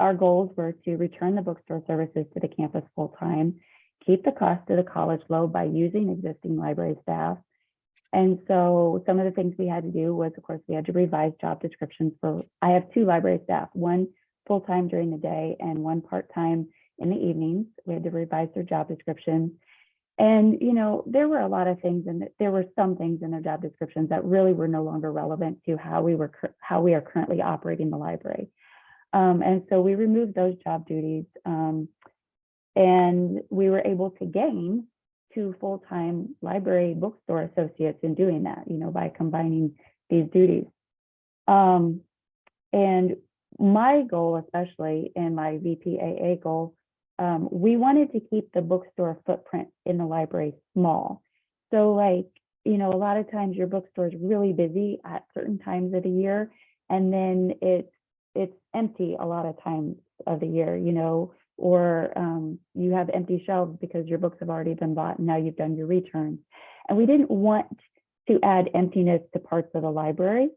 Speaker 5: our goals were to return the bookstore services to the campus full time, keep the cost of the college low by using existing library staff. And so some of the things we had to do was, of course, we had to revise job descriptions for, I have two library staff, one full-time during the day and one part-time in the evenings. We had to revise their job descriptions. And, you know, there were a lot of things and there were some things in their job descriptions that really were no longer relevant to how we were, how we are currently operating the library. Um, and so we removed those job duties um, and we were able to gain two full-time library bookstore associates in doing that, you know, by combining these duties. Um, and my goal, especially in my VPAA goal, um, we wanted to keep the bookstore footprint in the library small. So like, you know, a lot of times your bookstore is really busy at certain times of the year, and then it's it's empty a lot of times of the year, you know, or um, you have empty shelves because your books have already been bought and now you've done your returns. And we didn't want to add emptiness to parts of the library.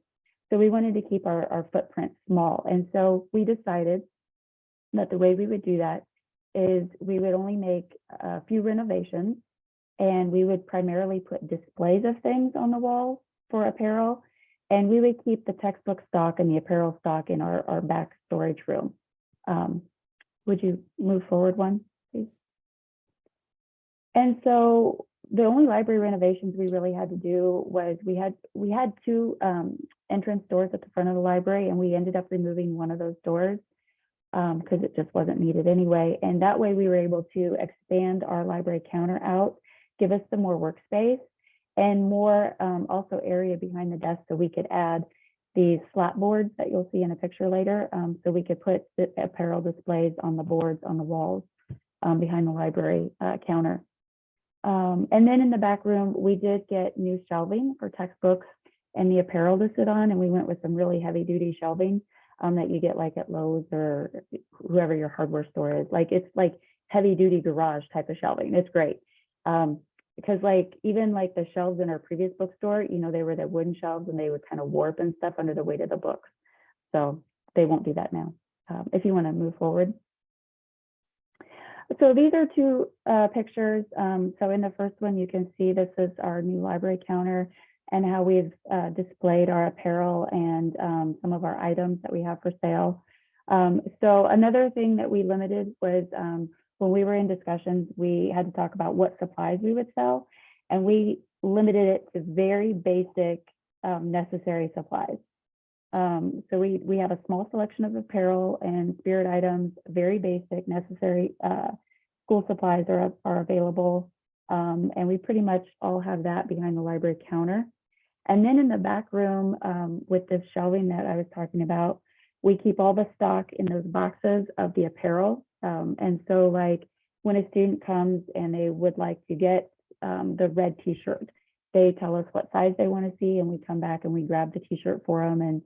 Speaker 5: So we wanted to keep our, our footprint small. And so we decided that the way we would do that is we would only make a few renovations and we would primarily put displays of things on the walls for apparel. And we would keep the textbook stock and the apparel stock in our, our back storage room. Um, would you move forward one, please? And so the only library renovations we really had to do was we had we had two um, entrance doors at the front of the library and we ended up removing one of those doors because um, it just wasn't needed anyway. And that way we were able to expand our library counter out, give us some more workspace and more um, also area behind the desk so we could add these slat boards that you'll see in a picture later. Um, so we could put the apparel displays on the boards on the walls um, behind the library uh, counter. Um, and then in the back room, we did get new shelving for textbooks and the apparel to sit on. And we went with some really heavy duty shelving um, that you get like at Lowe's or whoever your hardware store is. Like it's like heavy duty garage type of shelving. It's great. Um, because like even like the shelves in our previous bookstore, you know, they were the wooden shelves and they would kind of warp and stuff under the weight of the books. So they won't do that now. Um, if you want to move forward. So these are two uh, pictures. Um, so in the first one, you can see this is our new library counter and how we've uh, displayed our apparel and um, some of our items that we have for sale. Um, so another thing that we limited was um, when we were in discussions, we had to talk about what supplies we would sell, and we limited it to very basic um, necessary supplies. Um, so we we have a small selection of apparel and spirit items, very basic necessary uh, school supplies are are available, um, and we pretty much all have that behind the library counter. And then in the back room um, with this shelving that I was talking about, we keep all the stock in those boxes of the apparel. Um, and so like when a student comes and they would like to get um, the red t-shirt, they tell us what size they want to see and we come back and we grab the t-shirt for them and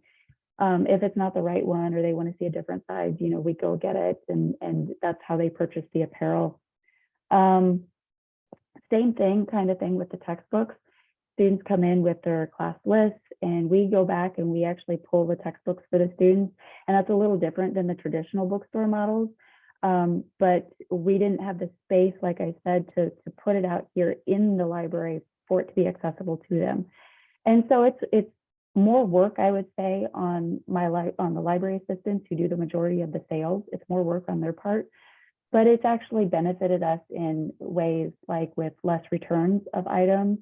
Speaker 5: Um, if it's not the right one or they want to see a different size, you know, we go get it and, and that's how they purchase the apparel. Um, same thing, kind of thing with the textbooks. Students come in with their class lists and we go back and we actually pull the textbooks for the students. And that's a little different than the traditional bookstore models. Um, but we didn't have the space, like I said, to, to put it out here in the library for it to be accessible to them. And so it's, it's more work, I would say, on my li on the library assistants who do the majority of the sales. It's more work on their part, but it's actually benefited us in ways like with less returns of items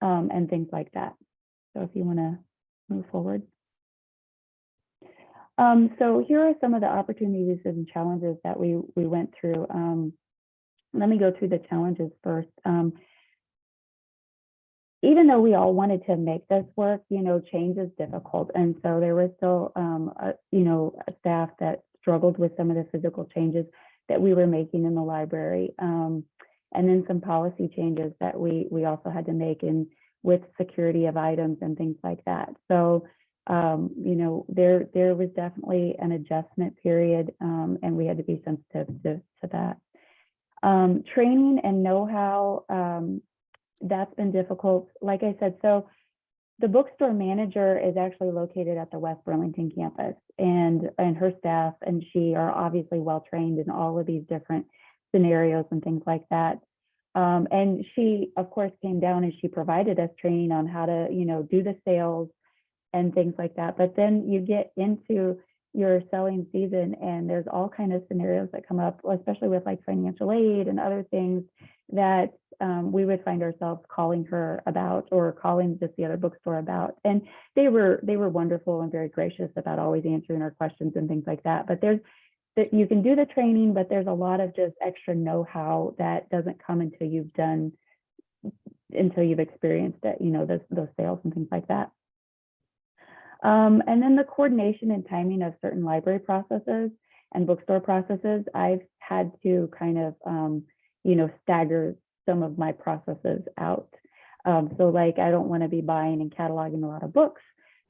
Speaker 5: um, and things like that. So if you want to move forward. Um, so here are some of the opportunities and challenges that we we went through. Um, let me go through the challenges first. Um, even though we all wanted to make this work, you know, change is difficult. And so there was still, um, a, you know, staff that struggled with some of the physical changes that we were making in the library. Um, and then some policy changes that we, we also had to make in with security of items and things like that. So, um, you know, there, there was definitely an adjustment period um, and we had to be sensitive to, to that. Um, training and know-how, um, that's been difficult. Like I said, so the bookstore manager is actually located at the West Burlington campus and, and her staff and she are obviously well trained in all of these different scenarios and things like that. Um, and she, of course, came down and she provided us training on how to, you know, do the sales and things like that. But then you get into your selling season and there's all kind of scenarios that come up, especially with like financial aid and other things that um, we would find ourselves calling her about or calling just the other bookstore about. And they were they were wonderful and very gracious about always answering our questions and things like that. But there's that you can do the training, but there's a lot of just extra know-how that doesn't come until you've done until you've experienced it, you know, those those sales and things like that. Um, and then the coordination and timing of certain library processes and bookstore processes, I've had to kind of, um, you know, stagger some of my processes out. Um, so like, I don't want to be buying and cataloging a lot of books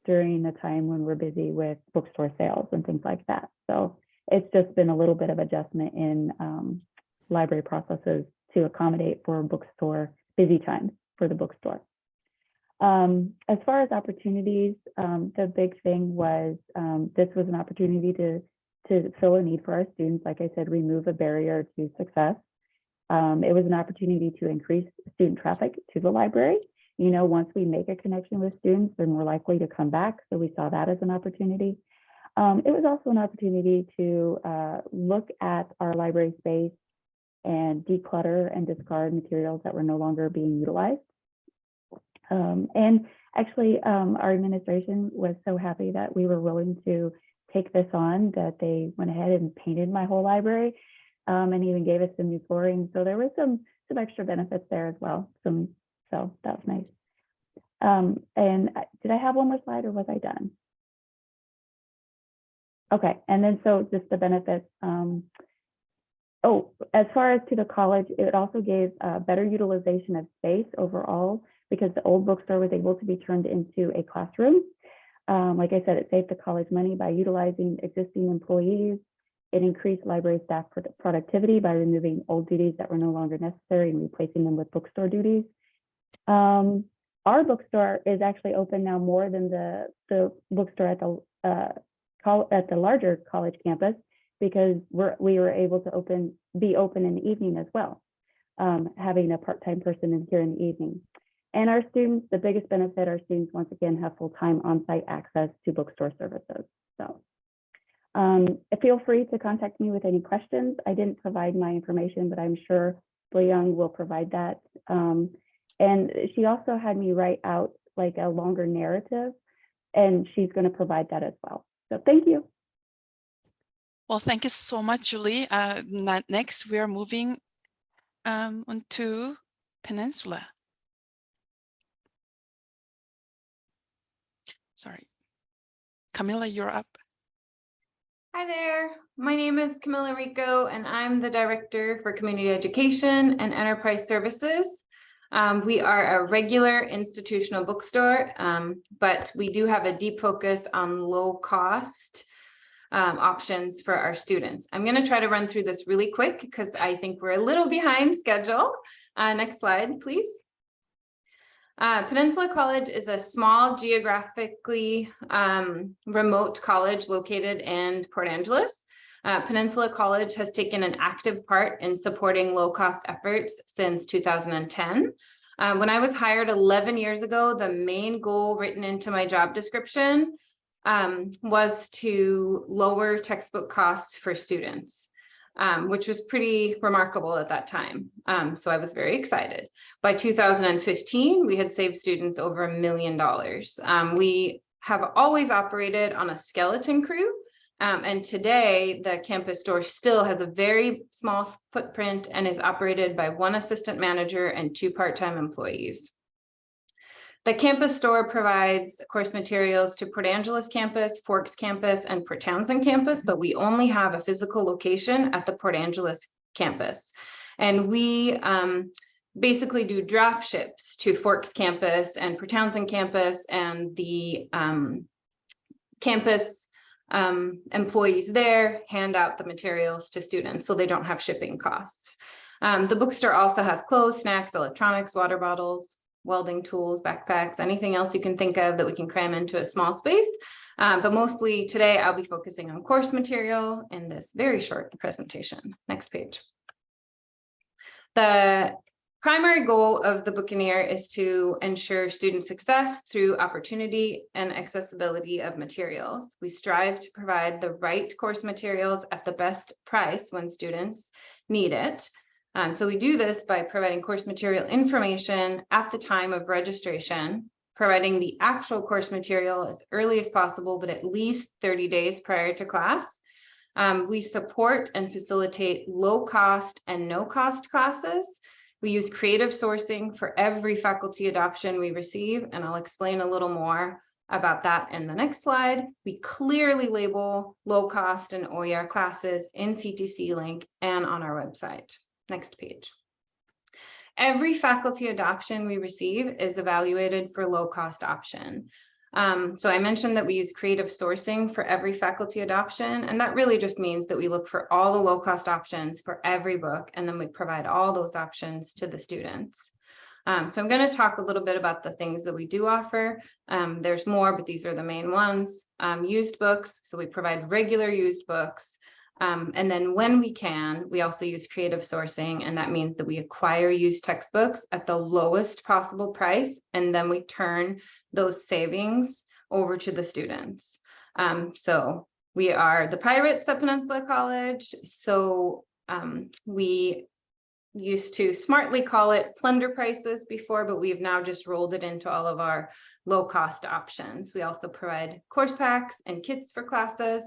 Speaker 5: during the time when we're busy with bookstore sales and things like that. So it's just been a little bit of adjustment in um, library processes to accommodate for bookstore busy times for the bookstore. Um, as far as opportunities, um, the big thing was um, this was an opportunity to to fill a need for our students. Like I said, remove a barrier to success. Um, it was an opportunity to increase student traffic to the library. You know, once we make a connection with students, they're more likely to come back. So we saw that as an opportunity. Um, it was also an opportunity to uh, look at our library space and declutter and discard materials that were no longer being utilized. Um, and actually, um, our administration was so happy that we were willing to take this on that they went ahead and painted my whole library um, and even gave us some new flooring. So there was some some extra benefits there as well. Some so that was nice. Um, and did I have one more slide or was I done? Okay, and then so just the benefits. Um, oh, as far as to the college, it also gave uh, better utilization of space overall because the old bookstore was able to be turned into a classroom. Um, like I said, it saved the college money by utilizing existing employees. It increased library staff productivity by removing old duties that were no longer necessary and replacing them with bookstore duties. Um, our bookstore is actually open now more than the, the bookstore at the uh, at the larger college campus because we're, we were able to open be open in the evening as well, um, having a part-time person in here in the evening. And our students, the biggest benefit, our students once again have full-time on-site access to bookstore services. So um, feel free to contact me with any questions. I didn't provide my information, but I'm sure Young will provide that. Um, and she also had me write out like a longer narrative, and she's going to provide that as well. So thank you.
Speaker 2: Well, thank you so much, Julie. Uh, next, we are moving um, on to Peninsula. Sorry. Camilla, you're up.
Speaker 6: Hi there. My name is Camilla Rico, and I'm the Director for Community Education and Enterprise Services. Um, we are a regular institutional bookstore, um, but we do have a deep focus on low cost um, options for our students. I'm going to try to run through this really quick because I think we're a little behind schedule. Uh, next slide, please. Uh, Peninsula College is a small geographically um, remote college located in Port Angeles. Uh, Peninsula College has taken an active part in supporting low-cost efforts since 2010. Uh, when I was hired 11 years ago, the main goal written into my job description um, was to lower textbook costs for students, um, which was pretty remarkable at that time. Um, so I was very excited. By 2015, we had saved students over a million dollars. Um, we have always operated on a skeleton crew. Um, and today, the campus store still has a very small footprint and is operated by one assistant manager and two part-time employees. The campus store provides course materials to Port Angeles campus, Forks campus, and Port Townsend campus, but we only have a physical location at the Port Angeles campus. And we um, basically do drop ships to Forks campus and Port Townsend campus and the um, campus um, employees there hand out the materials to students so they don't have shipping costs. Um, the bookstore also has clothes, snacks, electronics, water bottles, welding tools, backpacks, anything else you can think of that we can cram into a small space. Um, but mostly today I'll be focusing on course material in this very short presentation. Next page. The primary goal of the Buccaneer is to ensure student success through opportunity and accessibility of materials. We strive to provide the right course materials at the best price when students need it. Um, so we do this by providing course material information at the time of registration, providing the actual course material as early as possible, but at least 30 days prior to class. Um, we support and facilitate low cost and no cost classes. We use creative sourcing for every faculty adoption we receive, and I'll explain a little more about that in the next slide. We clearly label low cost and OER classes in CTC link and on our website. Next page. Every faculty adoption we receive is evaluated for low cost option. Um, so I mentioned that we use creative sourcing for every faculty adoption, and that really just means that we look for all the low cost options for every book, and then we provide all those options to the students. Um, so I'm going to talk a little bit about the things that we do offer. Um, there's more, but these are the main ones. Um, used books, so we provide regular used books. Um, and then when we can, we also use creative sourcing, and that means that we acquire used textbooks at the lowest possible price, and then we turn those savings over to the students. Um, so we are the pirates at Peninsula College, so um, we used to smartly call it plunder prices before, but we've now just rolled it into all of our low cost options. We also provide course packs and kits for classes.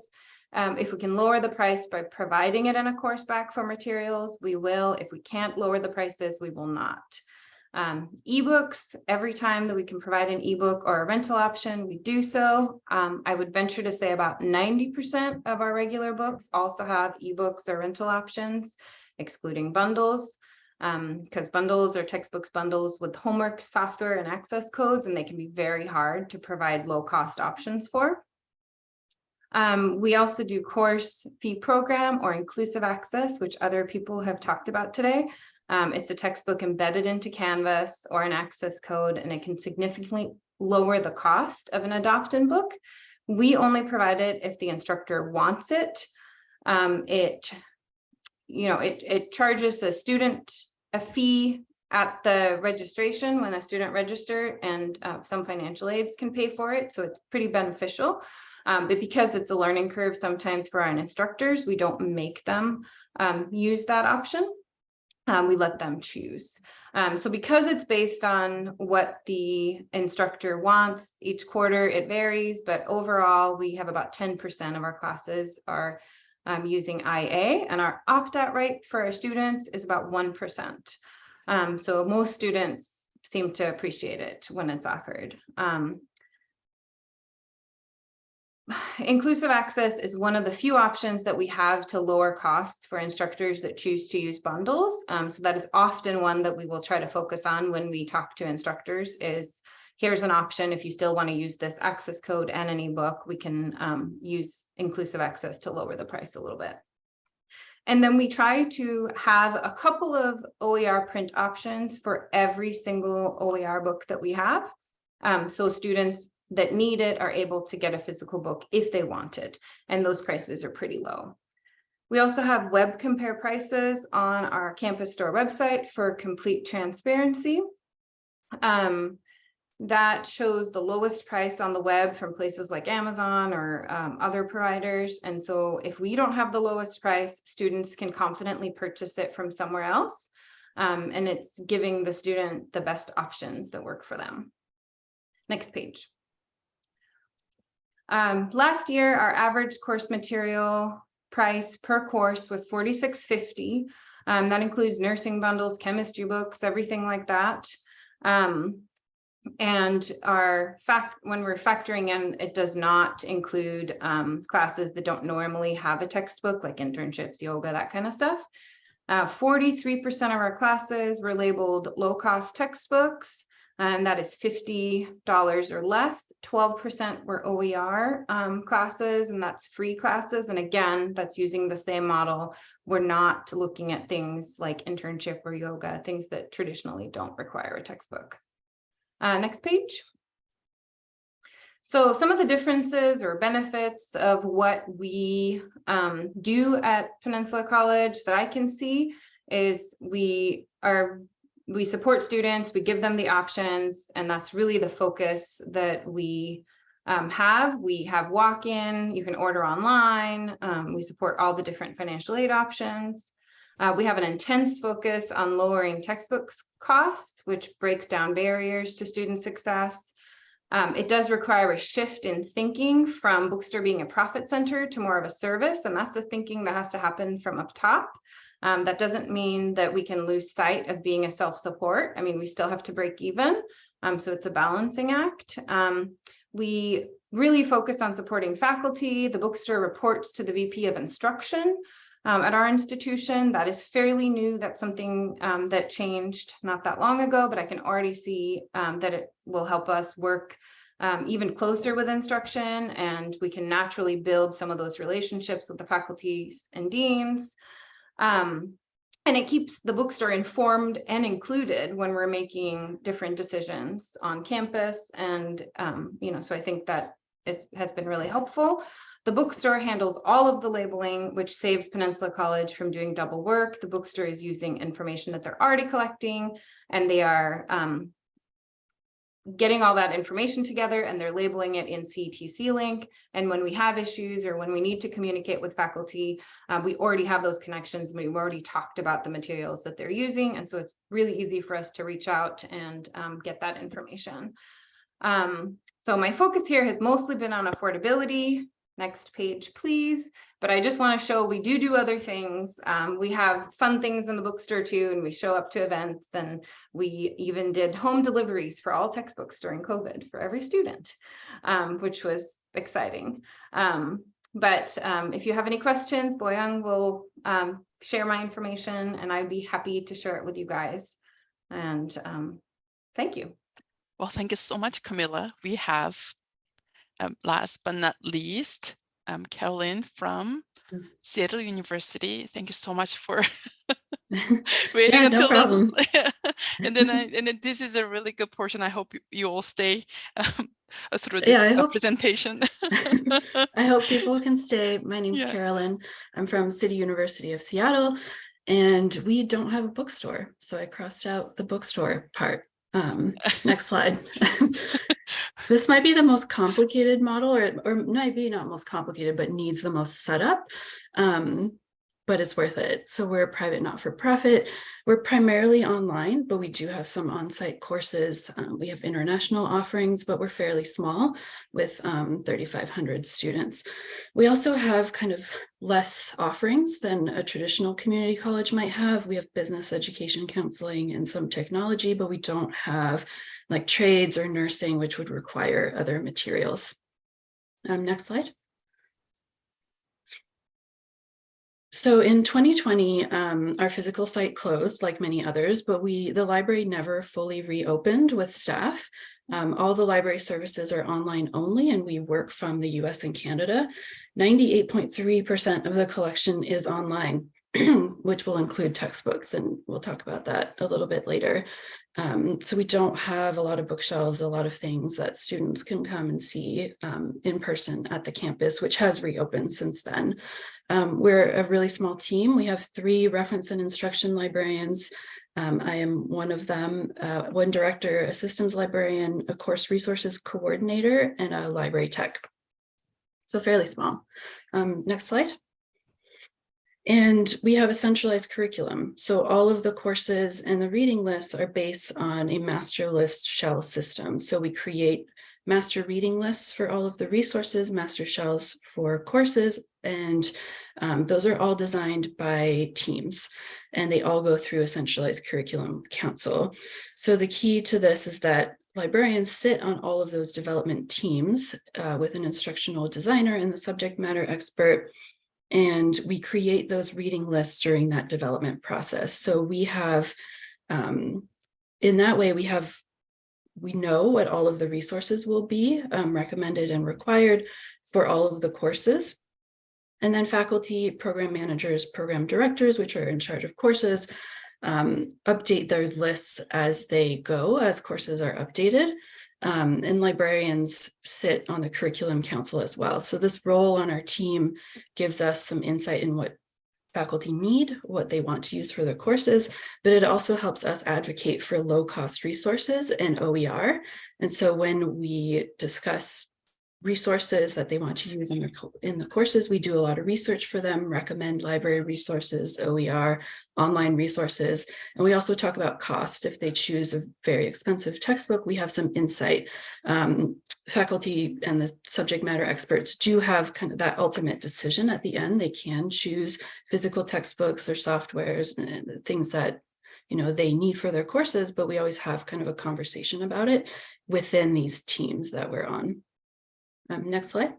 Speaker 6: Um, if we can lower the price by providing it in a course back for materials, we will. If we can't lower the prices, we will not. Um, ebooks, every time that we can provide an ebook or a rental option, we do so. Um, I would venture to say about 90% of our regular books also have ebooks or rental options, excluding bundles, because bundles are textbooks bundles with homework, software, and access codes, and they can be very hard to provide low cost options for. Um, we also do course fee program or inclusive access, which other people have talked about today. Um, it's a textbook embedded into Canvas or an access code, and it can significantly lower the cost of an adopt-in book. We only provide it if the instructor wants it. Um, it, you know, it, it charges the student a fee at the registration when a student register and uh, some financial aids can pay for it. So it's pretty beneficial. Um, but because it's a learning curve, sometimes for our instructors, we don't make them um, use that option. Um, we let them choose. Um, so because it's based on what the instructor wants each quarter, it varies, but overall we have about 10% of our classes are um, using IA and our opt-out rate for our students is about 1%. Um, so most students seem to appreciate it when it's offered. Um, inclusive access is one of the few options that we have to lower costs for instructors that choose to use bundles. Um, so that is often one that we will try to focus on when we talk to instructors is here's an option. If you still want to use this access code and an ebook, we can um, use inclusive access to lower the price a little bit. And then we try to have a couple of OER print options for every single OER book that we have. Um, so students that need it are able to get a physical book if they want it, and those prices are pretty low. We also have web compare prices on our campus store website for complete transparency. Um, that shows the lowest price on the web from places like Amazon or um, other providers. And so if we don't have the lowest price, students can confidently purchase it from somewhere else. Um, and it's giving the student the best options that work for them. Next page. Um, last year, our average course material price per course was $46.50. Um, that includes nursing bundles, chemistry books, everything like that. Um, and our fact when we're factoring in, it does not include um, classes that don't normally have a textbook, like internships, yoga, that kind of stuff. 43% uh, of our classes were labeled low-cost textbooks and that is $50 or less. 12% were OER um, classes, and that's free classes. And again, that's using the same model. We're not looking at things like internship or yoga, things that traditionally don't require a textbook. Uh, next page. So some of the differences or benefits of what we um, do at Peninsula College that I can see is we are we support students, we give them the options, and that's really the focus that we um, have. We have walk-in, you can order online, um, we support all the different financial aid options. Uh, we have an intense focus on lowering textbooks costs, which breaks down barriers to student success. Um, it does require a shift in thinking from bookstore being a profit center to more of a service, and that's the thinking that has to happen from up top. Um, that doesn't mean that we can lose sight of being a self-support. I mean, we still have to break even. Um, so it's a balancing act. Um, we really focus on supporting faculty. The bookstore reports to the VP of instruction. Um, at our institution, that is fairly new. That's something um, that changed not that long ago, but I can already see um, that it will help us work um, even closer with instruction and we can naturally build some of those relationships with the faculties and deans. Um, and it keeps the bookstore informed and included when we're making different decisions on campus. And, um, you know, so I think that is, has been really helpful. The bookstore handles all of the labeling, which saves Peninsula College from doing double work. The bookstore is using information that they're already collecting, and they are um, getting all that information together and they're labeling it in CTC link. And when we have issues or when we need to communicate with faculty, uh, we already have those connections. We've already talked about the materials that they're using. And so it's really easy for us to reach out and um, get that information. Um, so my focus here has mostly been on affordability, Next page, please. But I just want to show we do do other things. Um, we have fun things in the bookstore too, and we show up to events and we even did home deliveries for all textbooks during COVID for every student, um, which was exciting. Um, but um, if you have any questions, Bo Young will um, share my information and I'd be happy to share it with you guys. And um, thank you.
Speaker 2: Well, thank you so much, Camilla. We have um, last but not least, um, Caroline from
Speaker 7: Mm.
Speaker 2: Seattle University. Thank you so much for waiting
Speaker 7: Yeah, no
Speaker 2: until
Speaker 7: problem.
Speaker 2: the, and then I, and then this is a really good portion. I hope you, you all stay um, uh, through this
Speaker 7: Yeah,
Speaker 2: uh,
Speaker 7: hope-
Speaker 2: presentation.
Speaker 7: I hope people can stay. My name's
Speaker 2: Yeah.
Speaker 7: Carolyn. I'm from City University of Seattle, and we don't have a bookstore. So I crossed out the bookstore part. Um, next slide. This might be the most complicated model, or, or maybe not most complicated, but needs the most setup. Um, but it's worth it. So we're a private not-for-profit. We're primarily online, but we do have some on-site courses. Um, we have international offerings, but we're fairly small with um, 3,500 students. We also have kind of less offerings than a traditional community college might have. We have business education counseling and some technology, but we don't have like trades or nursing, which would require other materials. Um, next slide. So in 2020, um, our physical site closed like many others, but we, the library never fully reopened with staff. Um, all the library services are online only and we work from the US and Canada. 98.3% of the collection is online, which will include textbooks and we'll talk about that a little bit later. Um, so we don't have a lot of bookshelves, a lot of things that students can come and see um, in person at the campus, which has reopened since then. Um, we're a really small team. We have three reference and instruction librarians. Um, I am one of them, uh, one director, a systems librarian, a course resources coordinator, and a library tech. So fairly small. Um, next slide. And we have a centralized curriculum. So all of the courses and the reading lists are based on a master list shell system. So we create master reading lists for all of the resources, master shells for courses, and um, those are all designed by teams and they all go through a centralized curriculum council. So the key to this is that librarians sit on all of those development teams uh, with an instructional designer and the subject matter expert and we create those reading lists during that development process. So we have, um, in that way, we have, we know what all of the resources will be um, recommended and required for all of the courses. And then faculty, program managers, program directors, which are in charge of courses, um, update their lists as they go, as courses are updated. Um, and librarians sit on the curriculum council as well. So this role on our team gives us some insight in what faculty need, what they want to use for their courses, but it also helps us advocate for low cost resources and OER. And so when we discuss resources that they want to use in, their, in the courses. We do a lot of research for them, recommend library resources, OER, online resources. And we also talk about cost. If they choose a very expensive textbook, we have some insight. Um, faculty and the subject matter experts do have kind of that ultimate decision at the end. They can choose physical textbooks or softwares and things that you know, they need for their courses, but we always have kind of a conversation about it within these teams that we're on. Um, next slide.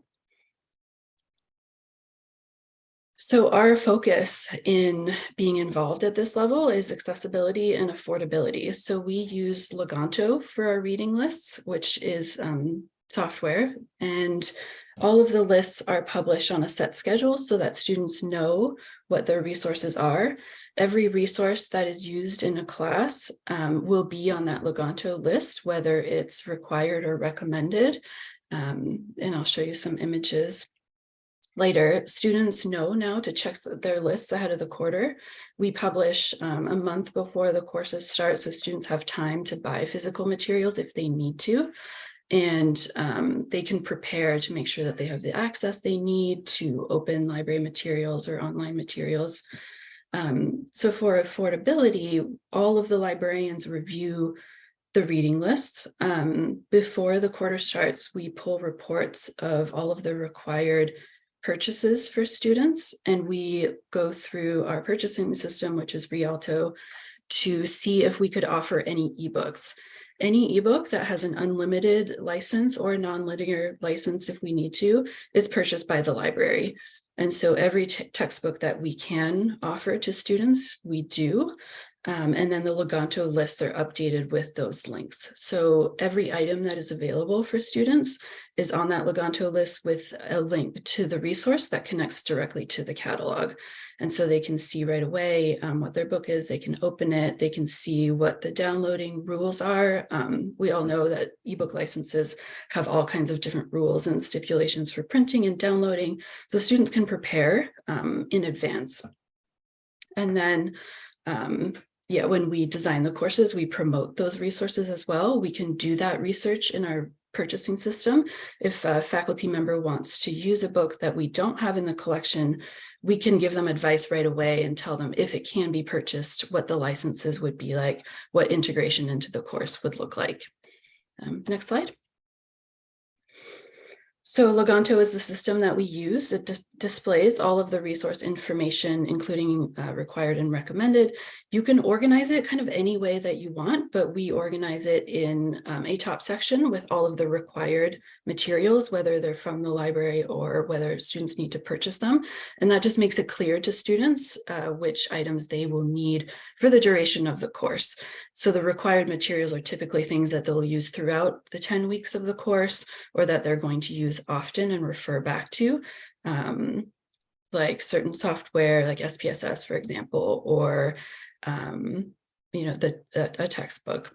Speaker 7: So our focus in being involved at this level is accessibility and affordability. So we use Leganto for our reading lists, which is um, software, and all of the lists are published on a set schedule so that students know what their resources are. Every resource that is used in a class um, will be on that Leganto list, whether it's required or recommended. Um, and I'll show you some images later. Students know now to check their lists ahead of the quarter. We publish um, a month before the courses start, so students have time to buy physical materials if they need to. And um, they can prepare to make sure that they have the access they need to open library materials or online materials. Um, so for affordability, all of the librarians review the reading lists. Um, before the quarter starts, we pull reports of all of the required purchases for students, and we go through our purchasing system, which is Rialto, to see if we could offer any ebooks. Any ebook that has an unlimited license or non-linear license, if we need to, is purchased by the library. And so every textbook that we can offer to students, we do. Um, and then the Leganto lists are updated with those links. So every item that is available for students is on that Leganto list with a link to the resource that connects directly to the catalog. And so they can see right away um, what their book is, they can open it, they can see what the downloading rules are. Um, we all know that ebook licenses have all kinds of different rules and stipulations for printing and downloading. So students can prepare um, in advance. And then um, yeah, when we design the courses, we promote those resources as well. We can do that research in our purchasing system. If a faculty member wants to use a book that we don't have in the collection, we can give them advice right away and tell them if it can be purchased, what the licenses would be like, what integration into the course would look like. Um, next slide. So Leganto is the system that we use. It dis- displays all of the resource information, including uh, required and recommended. You can organize it kind of any way that you want, but we organize it in um, a top section with all of the required materials, whether they're from the library or whether students need to purchase them. And that just makes it clear to students uh, which items they will need for the duration of the course. So the required materials are typically things that they'll use throughout the 10 weeks of the course or that they're going to use often and refer back to. Um, like certain software like SPSS, for example, or um, you know, the a, a textbook.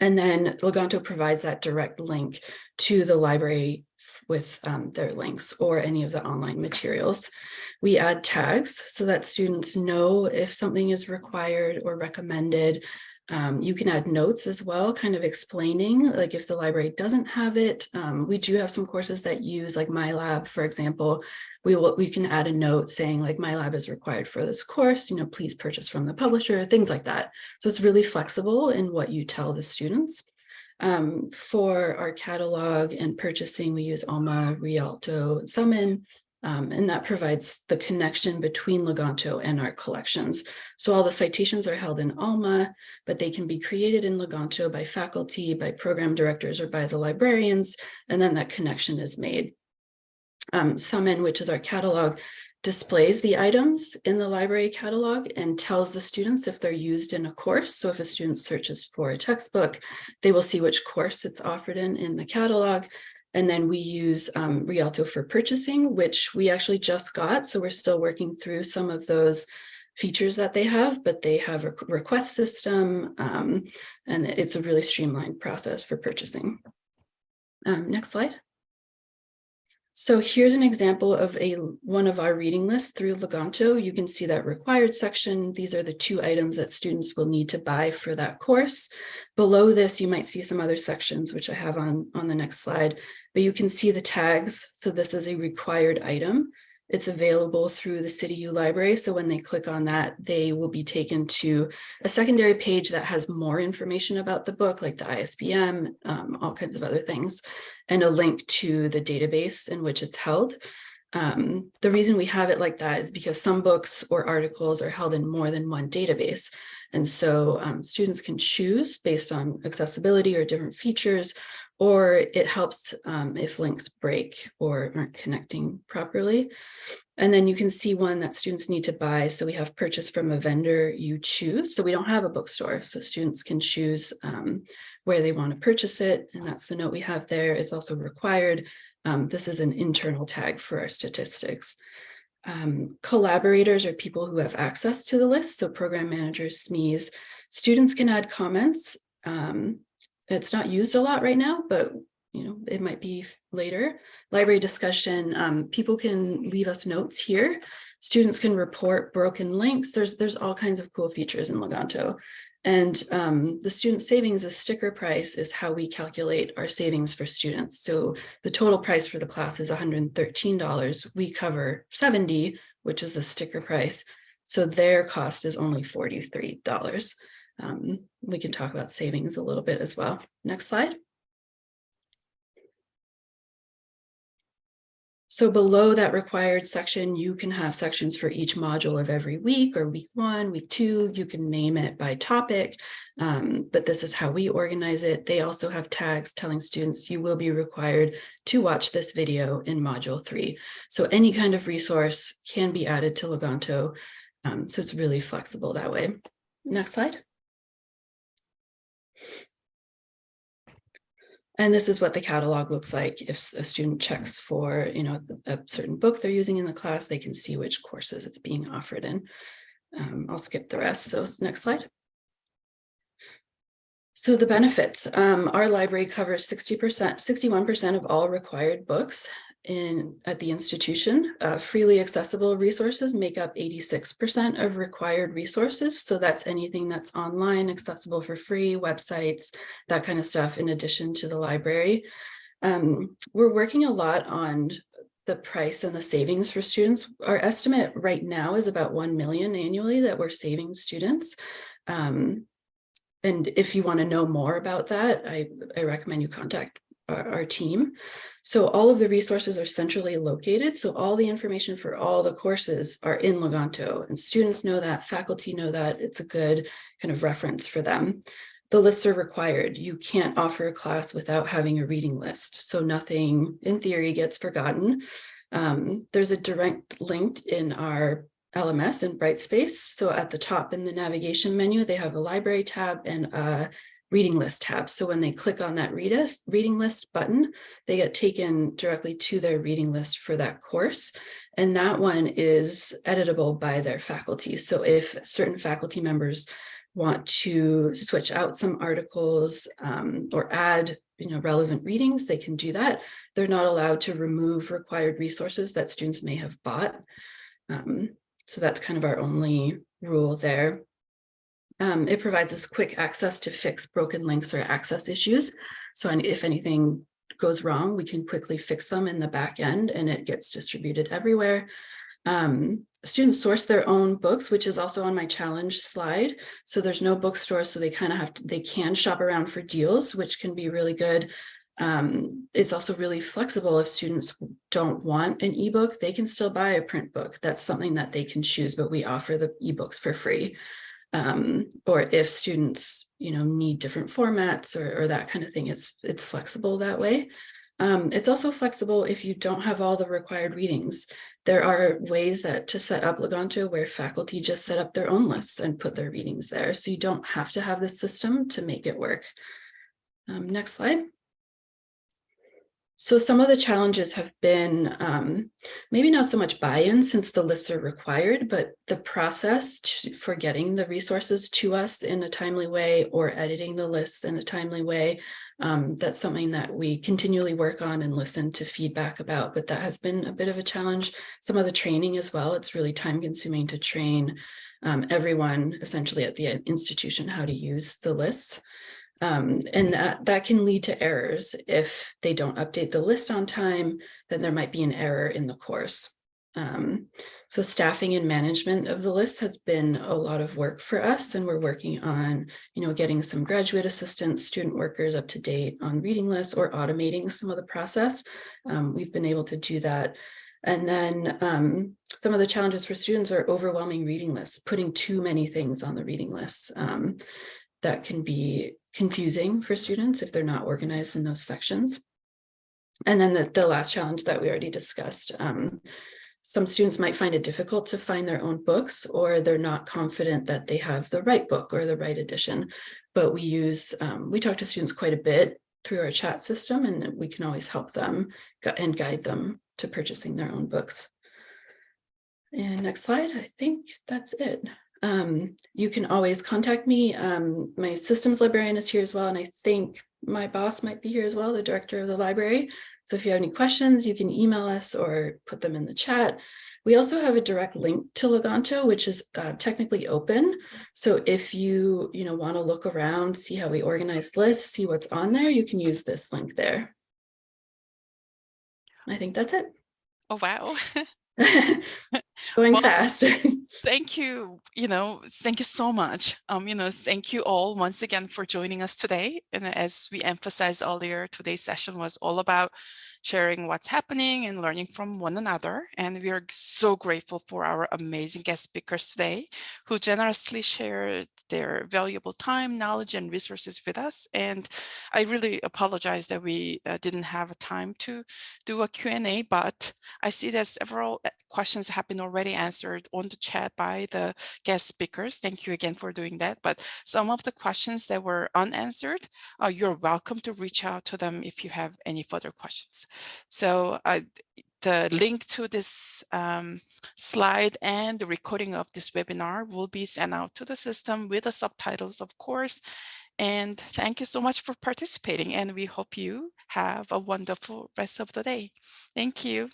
Speaker 7: And then Leganto provides that direct link to the library with um, their links or any of the online materials. We add tags so that students know if something is required or recommended. Um, you can add notes as well, kind of explaining, like if the library doesn't have it. Um, we do have some courses that use like MyLab, for example. We will we can add a note saying like MyLab is required for this course, you know, please purchase from the publisher, things like that. So it's really flexible in what you tell the students. Um, for our catalog and purchasing, we use Alma, Rialto, Summon, um, and that provides the connection between Leganto and our collections. So all the citations are held in Alma, but they can be created in Leganto by faculty, by program directors, or by the librarians, and then that connection is made. Um, Summon, which is our catalog, displays the items in the library catalog and tells the students if they're used in a course. So if a student searches for a textbook, they will see which course it's offered in in the catalog. And then we use um, Rialto for purchasing, which we actually just got. So we're still working through some of those features that they have, but they have a request system um, and it's a really streamlined process for purchasing. Um, next slide. So here's an example of a one of our reading lists through Leganto. You can see that required section. These are the two items that students will need to buy for that course. Below this, you might see some other sections, which I have on, on the next slide, but you can see the tags. So this is a required item. It's available through the City U library. So when they click on that, they will be taken to a secondary page that has more information about the book, like the ISBN, um, all kinds of other things, and a link to the database in which it's held. Um, the reason we have it like that is because some books or articles are held in more than one database. And so um, students can choose based on accessibility or different features, or it helps um, if links break or aren't connecting properly. And then you can see one that students need to buy. So we have purchase from a vendor you choose. So we don't have a bookstore. So students can choose um, where they want to purchase it. And that's the note we have there. It's also required. Um, this is an internal tag for our statistics. Um, collaborators are people who have access to the list. So program managers, SMEs, students can add comments. Um, it's not used a lot right now, but you know, it might be later. Library discussion, um, people can leave us notes here. Students can report broken links. There's, there's all kinds of cool features in Leganto. And um, the student savings, the sticker price is how we calculate our savings for students. So the total price for the class is $113. We cover 70, which is the sticker price. So their cost is only $43. Um, we can talk about savings a little bit as well. Next slide. So below that required section, you can have sections for each module of every week or week one, week two, you can name it by topic, um, but this is how we organize it. They also have tags telling students you will be required to watch this video in module three. So any kind of resource can be added to Leganto. Um, so it's really flexible that way. Next slide. And this is what the catalog looks like. If a student checks for, you know, a certain book they're using in the class, they can see which courses it's being offered in. Um, I'll skip the rest. So next slide. So the benefits, um, our library covers 60%, 61% of all required books in at the institution. Uh, freely accessible resources make up 86% of required resources. So that's anything that's online, accessible for free, websites, that kind of stuff, in addition to the library. Um, we're working a lot on the price and the savings for students. Our estimate right now is about 1 million annually that we're saving students. Um, and if you want to know more about that, I, I recommend you contact our, our team. So all of the resources are centrally located. So all the information for all the courses are in Leganto and students know that, faculty know that, it's a good kind of reference for them. The lists are required. You can't offer a class without having a reading list. So nothing in theory gets forgotten. Um, there's a direct link in our LMS in Brightspace. So at the top in the navigation menu, they have a library tab and a reading list tab. So when they click on that read us, reading list button, they get taken directly to their reading list for that course. And that one is editable by their faculty. So if certain faculty members want to switch out some articles um, or add you know, relevant readings, they can do that. They're not allowed to remove required resources that students may have bought. Um, so that's kind of our only rule there. Um, it provides us quick access to fix broken links or access issues. So if anything goes wrong, we can quickly fix them in the back end and it gets distributed everywhere. Um, students source their own books, which is also on my challenge slide. So there's no bookstore, so they kind of have to, they can shop around for deals, which can be really good. Um, it's also really flexible if students don't want an ebook, they can still buy a print book. That's something that they can choose, but we offer the ebooks for free. Um, or if students, you know, need different formats or, or that kind of thing, it's, it's flexible that way. Um, it's also flexible if you don't have all the required readings. There are ways that to set up Leganto where faculty just set up their own lists and put their readings there. So you don't have to have this system to make it work. Um, next slide. So some of the challenges have been um, maybe not so much buy-in since the lists are required, but the process to, for getting the resources to us in a timely way or editing the lists in a timely way. Um, that's something that we continually work on and listen to feedback about, but that has been a bit of a challenge. Some of the training as well, it's really time consuming to train um, everyone essentially at the institution how to use the lists. Um, and that, that can lead to errors. If they don't update the list on time, then there might be an error in the course. Um, so staffing and management of the list has been a lot of work for us and we're working on, you know, getting some graduate assistants, student workers up to date on reading lists or automating some of the process. Um, we've been able to do that. And then um, some of the challenges for students are overwhelming reading lists, putting too many things on the reading lists. Um, that can be confusing for students if they're not organized in those sections. And then the, the last challenge that we already discussed, um, some students might find it difficult to find their own books or they're not confident that they have the right book or the right edition. But we use, um, we talk to students quite a bit through our chat system and we can always help them and guide them to purchasing their own books. And next slide, I think that's it um, you can always contact me. Um, my systems librarian is here as well, and I think my boss might be here as well, the director of the library. So if you have any questions, you can email us or put them in the chat. We also have a direct link to Leganto, which is uh, technically open. So if you, you know, want to look around, see how we organize lists, see what's on there, you can use this link there. I think that's it.
Speaker 2: Oh, wow.
Speaker 7: Going
Speaker 2: Well,
Speaker 7: fast.
Speaker 2: Thank you, you know, thank you so much. Um, you know, thank you all once again for joining us today. And as we emphasized earlier, today's session was all about sharing what's happening and learning from one another. And we are so grateful for our amazing guest speakers today who generously shared their valuable time, knowledge, and resources with us. And I really apologize that we uh, didn't have time to do a Q&A, but I see that several uh, questions have been already answered on the chat by the guest speakers. Thank you again for doing that. But some of the questions that were unanswered, uh, you're welcome to reach out to them if you have any further questions. So uh, the link to this um, slide and the recording of this webinar will be sent out to the system with the subtitles, of course. And thank you so much for participating. And we hope you have a wonderful rest of the day. Thank you.